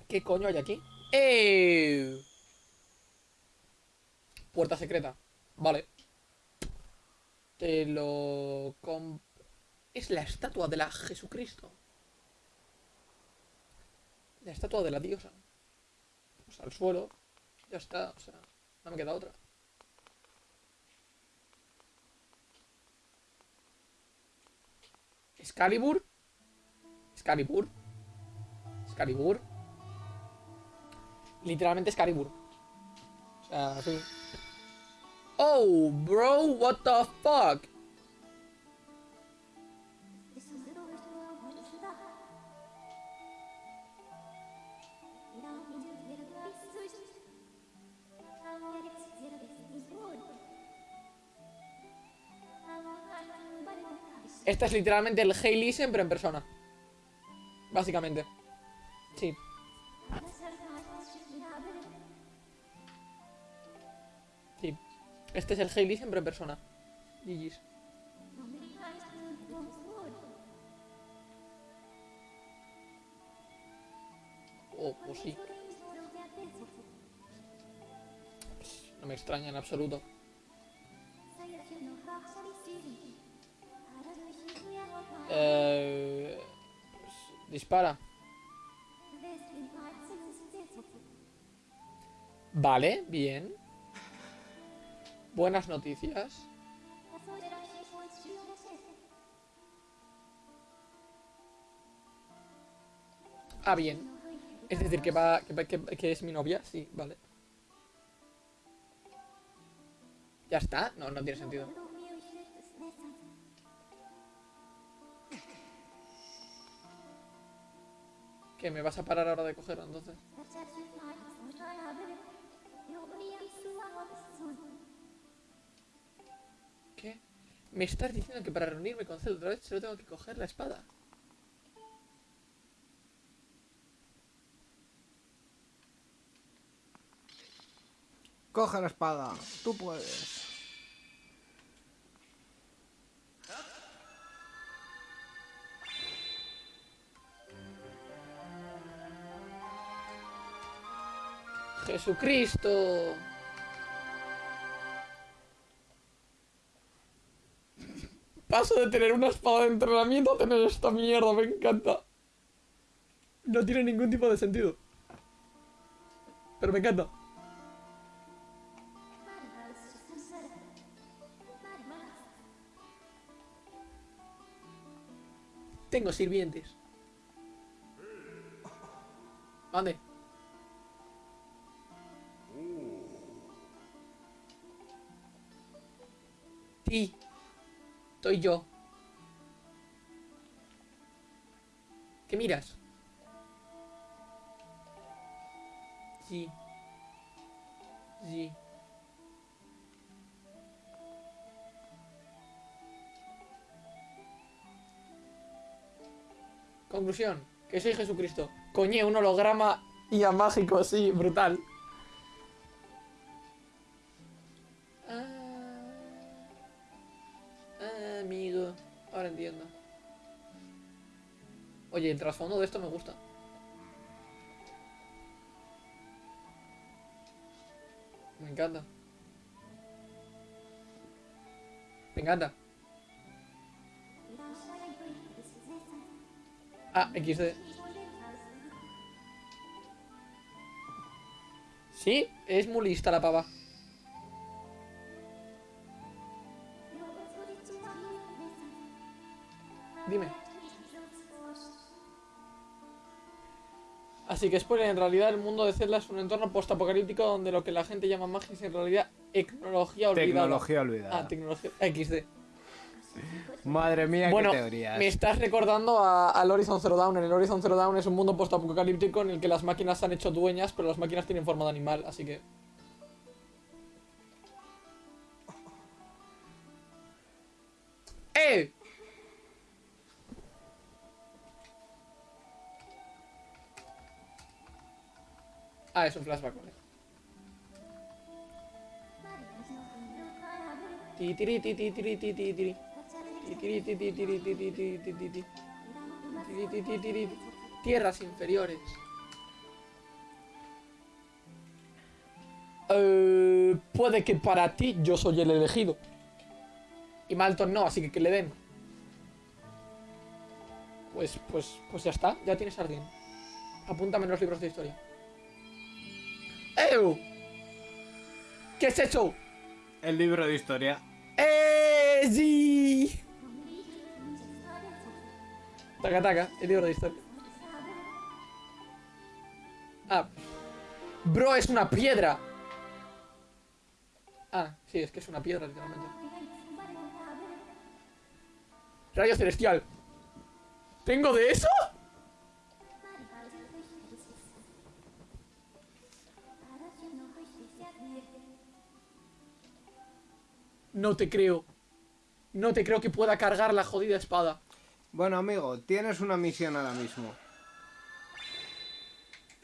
¿Qué coño hay aquí? ¡Eh! Puerta secreta. Vale. Te lo... com- Es la estatua de la Jesucristo. La estatua de la diosa. Pues al suelo. Ya está, o sea, no me queda otra. Excalibur. Excalibur. Excalibur. Literalmente Excalibur. O sea, sí. Oh, bro, what the fuck? Esta es literalmente el Hey Listen, pero en persona. Básicamente. Sí. Este es el Hailey siempre en persona. GG's. Oh, pues sí. No me extraña en absoluto. Eh, dispara. Vale, bien. Buenas noticias. Ah, bien. Es decir, que va, que, que- que es mi novia, sí, vale. ¿Ya está? No, no tiene sentido. ¿Qué, me vas a parar ahora de cogerlo entonces? Me estás diciendo que para reunirme con otra vez solo tengo que coger la espada. Coge la espada, tú puedes. ¡Jesucristo! Paso de tener una espada de entrenamiento a tener esta mierda, me encanta. No tiene ningún tipo de sentido. Pero me encanta. Tengo sirvientes. ¿A dónde? Sí. Estoy yo. ¿Qué miras? Sí. Sí. Conclusión, que soy Jesucristo. Coñé, un holograma y a mágico, sí, brutal. Oye, el trasfondo de esto me gusta. Me encanta. Me encanta. Ah, XD. Sí, es muy lista la pava. Dime. Así que spoiler, en realidad el mundo de Zelda es un entorno postapocalíptico donde lo que la gente llama magia es en realidad tecnología olvidada. Tecnología olvidada. Ah, tecnología XD. Madre mía, Bueno, qué teorías. me estás recordando a- al Horizon Zero Dawn. En el Horizon Zero Dawn es un mundo postapocalíptico en el que las máquinas se han hecho dueñas, pero las máquinas tienen forma de animal, así que... ¡Eh! Ah, es un flashback, vale. Ti, tiri, ti, ti, tiri, ti, ti, tiri. Ti, ti, ti. Tierras inferiores. Eh, puede que para ti yo soy el elegido. Y Malton no, así que que le den. Pues, pues, pues ya está, ya tienes alguien. Apúntame en los libros de historia. ¿Qué es eso? El libro de historia. ¡Eh! ¡Sí! Taca, taca, el libro de historia. Ah. Bro, es una piedra. Ah, sí, es que es una piedra, literalmente. Rayo celestial. ¿Tengo de eso? No te creo. No te creo que pueda cargar la jodida espada. Bueno, amigo, tienes una misión ahora mismo.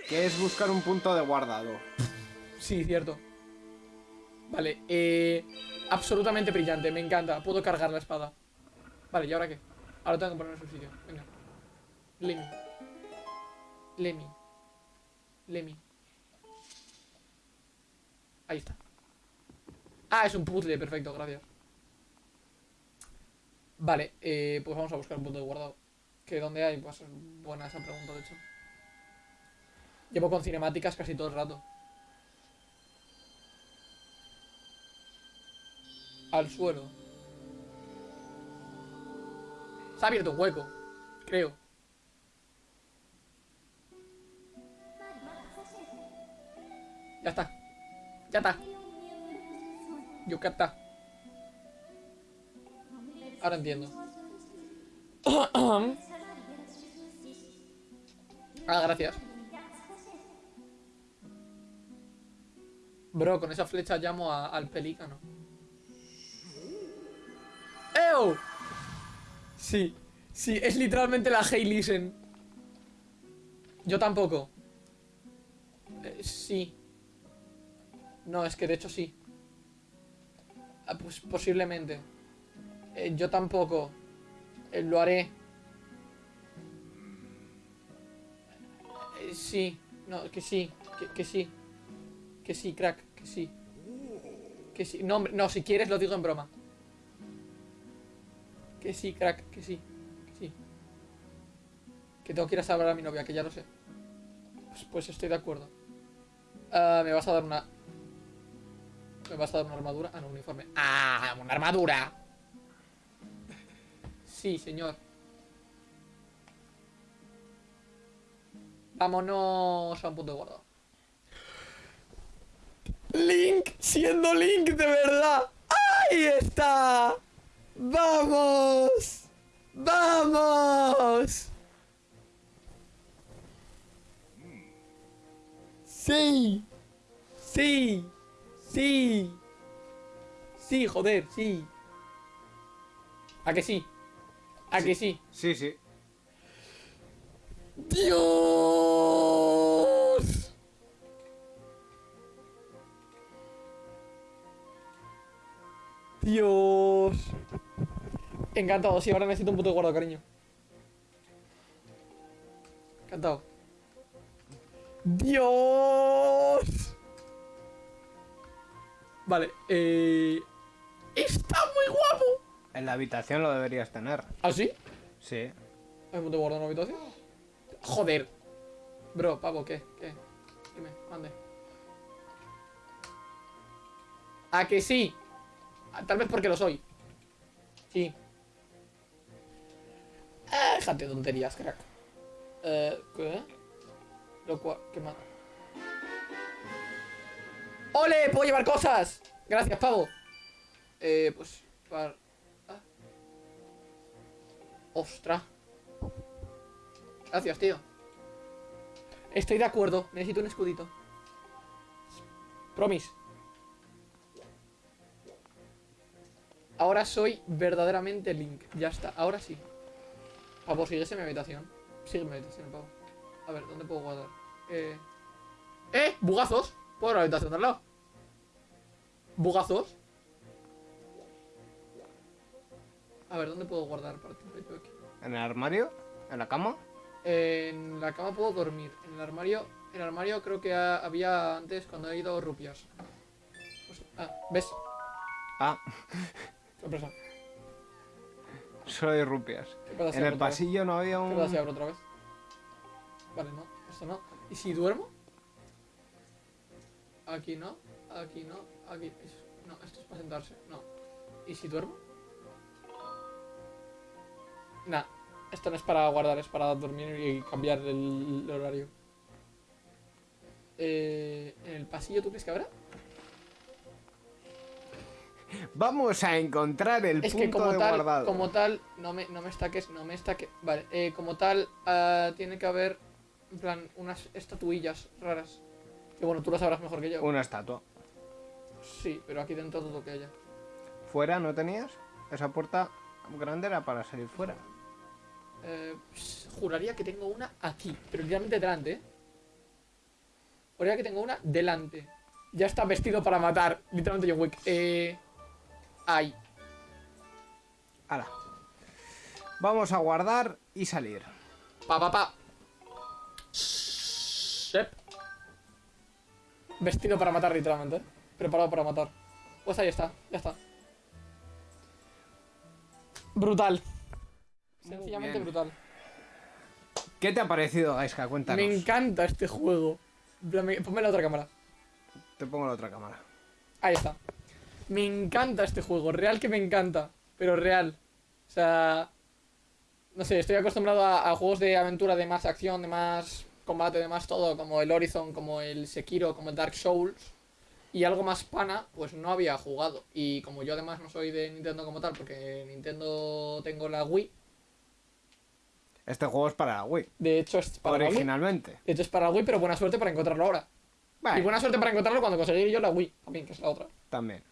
Que es buscar un punto de guardado. Sí, cierto. Vale, eh... Absolutamente brillante, me encanta. Puedo cargar la espada. Vale, ¿y ahora qué? Ahora tengo que poner en su sitio. Venga. Lemmy. Lemmy. Lemmy. Ahí está. Ah, es un puzzle, perfecto, gracias. Vale, eh, pues vamos a buscar un punto de guardado. ¿Que dónde hay? Pues es buena esa pregunta, de hecho. Llevo con cinemáticas casi todo el rato. Al suelo. Se ha abierto un hueco. Creo. Ya está. Ya está. Está. Ahora entiendo. Ah, gracias. Bro, con esa flecha llamo al pelícano. ¡Ew! Sí, sí, es literalmente la Hey Listen. Yo tampoco. Eh, sí. No, es que de hecho sí. Ah, pues posiblemente. Eh, yo tampoco. Eh, lo haré. Eh, sí. No, que sí. Que, sí. Que sí, crack. Que sí. Que sí. No, no, si quieres lo digo en broma. Que sí, crack. Que sí. Que sí. Que tengo que ir a salvar a mi novia, que ya lo sé. Pues, pues estoy de acuerdo. Ah, me vas a dar una... ¿Me vas a dar una armadura? Ah, un uniforme. ¡Ah! ¡Una armadura! Sí, señor. Vámonos a un punto guardado. Link, siendo Link de verdad. ¡Ahí está! ¡Vamos! ¡Vamos! Sí. Sí. Sí. Sí, joder, sí. ¿A que sí? ¿A que sí? Sí, sí. ¡Dios! Dios. Encantado, sí, ahora necesito un puto guardo, cariño. Encantado. Dios. Vale, eh... Está muy guapo. En la habitación lo deberías tener. ¿Ah, sí? Sí. ¿Hay un punto de guardo en la habitación? Joder. Bro, pavo, ¿qué? ¿Qué? Dime, mande. ¿A que sí? Ah, Tal vez porque lo soy. Sí. Ah, déjate de tonterías, crack. Eh, ¿qué? Lo cual, ¿qué más? ¡Ole! ¡Puedo llevar cosas! Gracias, pavo. Eh, pues... Para... Ah. ¡Ostras! Gracias, tío. Estoy de acuerdo. Necesito un escudito. Promise. Ahora soy verdaderamente Link. Ya está. Ahora sí. Pavo, sigues en mi habitación. Sigue en mi habitación, pavo. A ver, ¿dónde puedo guardar? Eh... ¡Eh! ¡Bugazos! ¿Puedo ir a la habitación de al lado? ¿Bugazos? A ver, ¿dónde puedo guardar? Para aquí. ¿En el armario? ¿En la cama? En la cama puedo dormir. En el armario. En el armario creo que ha- había antes cuando he ido rupias. Pues- ah, ¿ves? Ah, Sorpresa. solo hay rupias. ¿Qué En el vez? pasillo no había ¿Qué un... abro otra vez? Vale, no. Esto no. ¿Y si duermo? Aquí no. Aquí no. Aquí. No, esto es para sentarse. No. ¿Y si duermo? Nah. Esto no es para guardar, es para dormir y cambiar el, el horario. Eh, ¿En el pasillo tú crees que habrá? Vamos a encontrar el Es punto que como de tal, guardado. como tal, no me, no me estaques, no me estaques. Vale, eh, como tal, ah, tiene que haber, en plan, unas estatuillas raras. Que bueno, tú lo sabrás mejor que yo. Una estatua. Sí, pero aquí dentro todo lo que haya. ¿Fuera no tenías? Esa puerta grande era para salir fuera. Eh, juraría que tengo una aquí, pero literalmente delante, ¿eh? Juraría que tengo una delante. Ya está vestido para matar, literalmente John Wick. Eh... Ahí. Hala. Vamos a guardar y salir. Pa, pa, pa. Vestido para matar, literalmente. ¿eh? Preparado para matar. Pues ahí está, ya está. Brutal. Sencillamente brutal. ¿Qué te ha parecido, Gaiska? Cuéntanos. Me encanta este juego. Ponme la otra cámara. Te pongo la otra cámara. Ahí está. Me encanta este juego. Real que me encanta. Pero real. O sea. No sé, estoy acostumbrado a, a juegos de aventura, de más acción, de más combate, de más todo, como el Horizon, como el Sekiro, como el Dark Souls. Y algo más pana, pues no había jugado. Y como yo además no soy de Nintendo como tal, porque Nintendo tengo la Wii. Este juego es para Wii. De hecho es para la Wii. Originalmente. De hecho es para la Wii, pero buena suerte para encontrarlo ahora. Vale, Y buena suerte para encontrarlo cuando conseguí yo la Wii, también, que es la otra. también.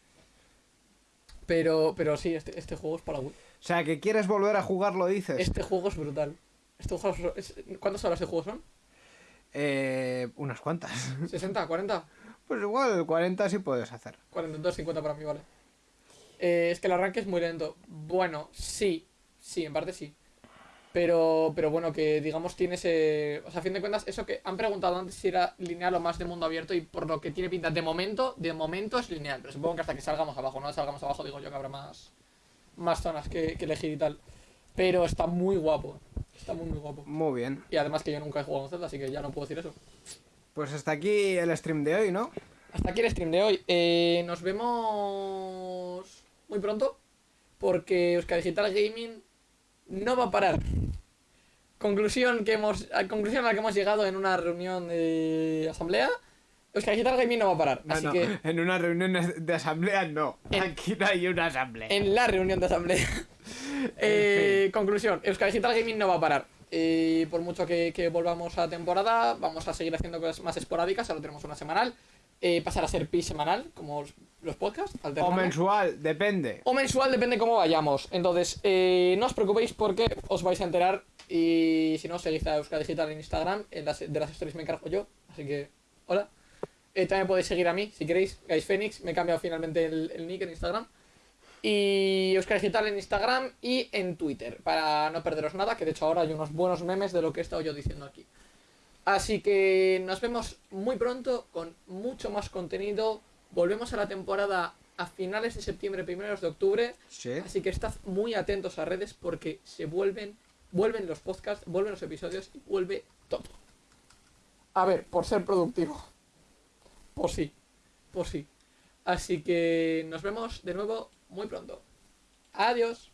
Pero, pero sí, este, este juego es para Wii. O sea, que quieres volver a jugarlo, dices. Este juego es brutal. Este juego es- es- ¿Cuántas horas de juego son? Eh, unas cuantas. ¿60? ¿40? Pues igual 40 sí puedes hacer. 42, 50 para mí, vale. Eh, es que el arranque es muy lento. Bueno, sí. Sí, en parte sí. Pero, pero bueno, que digamos tiene ese... O sea, a fin de cuentas, eso que han preguntado antes si era lineal o más de mundo abierto y por lo que tiene pinta de momento, de momento es lineal. Pero supongo que hasta que salgamos abajo, no salgamos abajo, digo yo que habrá más, más zonas que, que elegir y tal. Pero está muy guapo. Está muy, muy guapo. Muy bien. Y además que yo nunca he jugado en Zelda, así que ya no puedo decir eso. Pues hasta aquí el stream de hoy, ¿no? Hasta aquí el stream de hoy. Eh, nos vemos muy pronto. Porque Euskadi Digital Gaming no va a parar. conclusión que hemos, conclusión a la que hemos llegado en una reunión de asamblea. Euskal Digital Gaming no va a parar. No, así no, que en una reunión de asamblea no. En- Aquí no hay una asamblea. en la reunión de asamblea. Eh, conclusión, Euskal Digital Gaming no va a parar. Eh, por mucho que, que volvamos a temporada, vamos a seguir haciendo cosas más esporádicas. Ahora tenemos una semanal. Eh, pasar a ser pi semanal, como los, podcasts. O mensual, depende. O mensual, depende cómo vayamos. Entonces, eh, no os preocupéis porque os vais a enterar. Y si no, seguid a Euskal Digital en Instagram. En las, de las stories me encargo yo. Así que, hola. Eh, también podéis seguir a mí si queréis. Guys Phoenix. Me he cambiado finalmente el, el nick en Instagram. Y Euskal Digital en Instagram y en Twitter. Para no perderos nada. Que de hecho ahora hay unos buenos memes de lo que he estado yo diciendo aquí. Así que nos vemos muy pronto con mucho más contenido. Volvemos a la temporada a finales de septiembre, primeros de octubre. Sí. Así que estad muy atentos a redes porque se vuelven, vuelven los podcasts, vuelven los episodios y vuelve todo. A ver, por ser productivo. Por sí, por sí. Así que nos vemos de nuevo muy pronto. Adiós.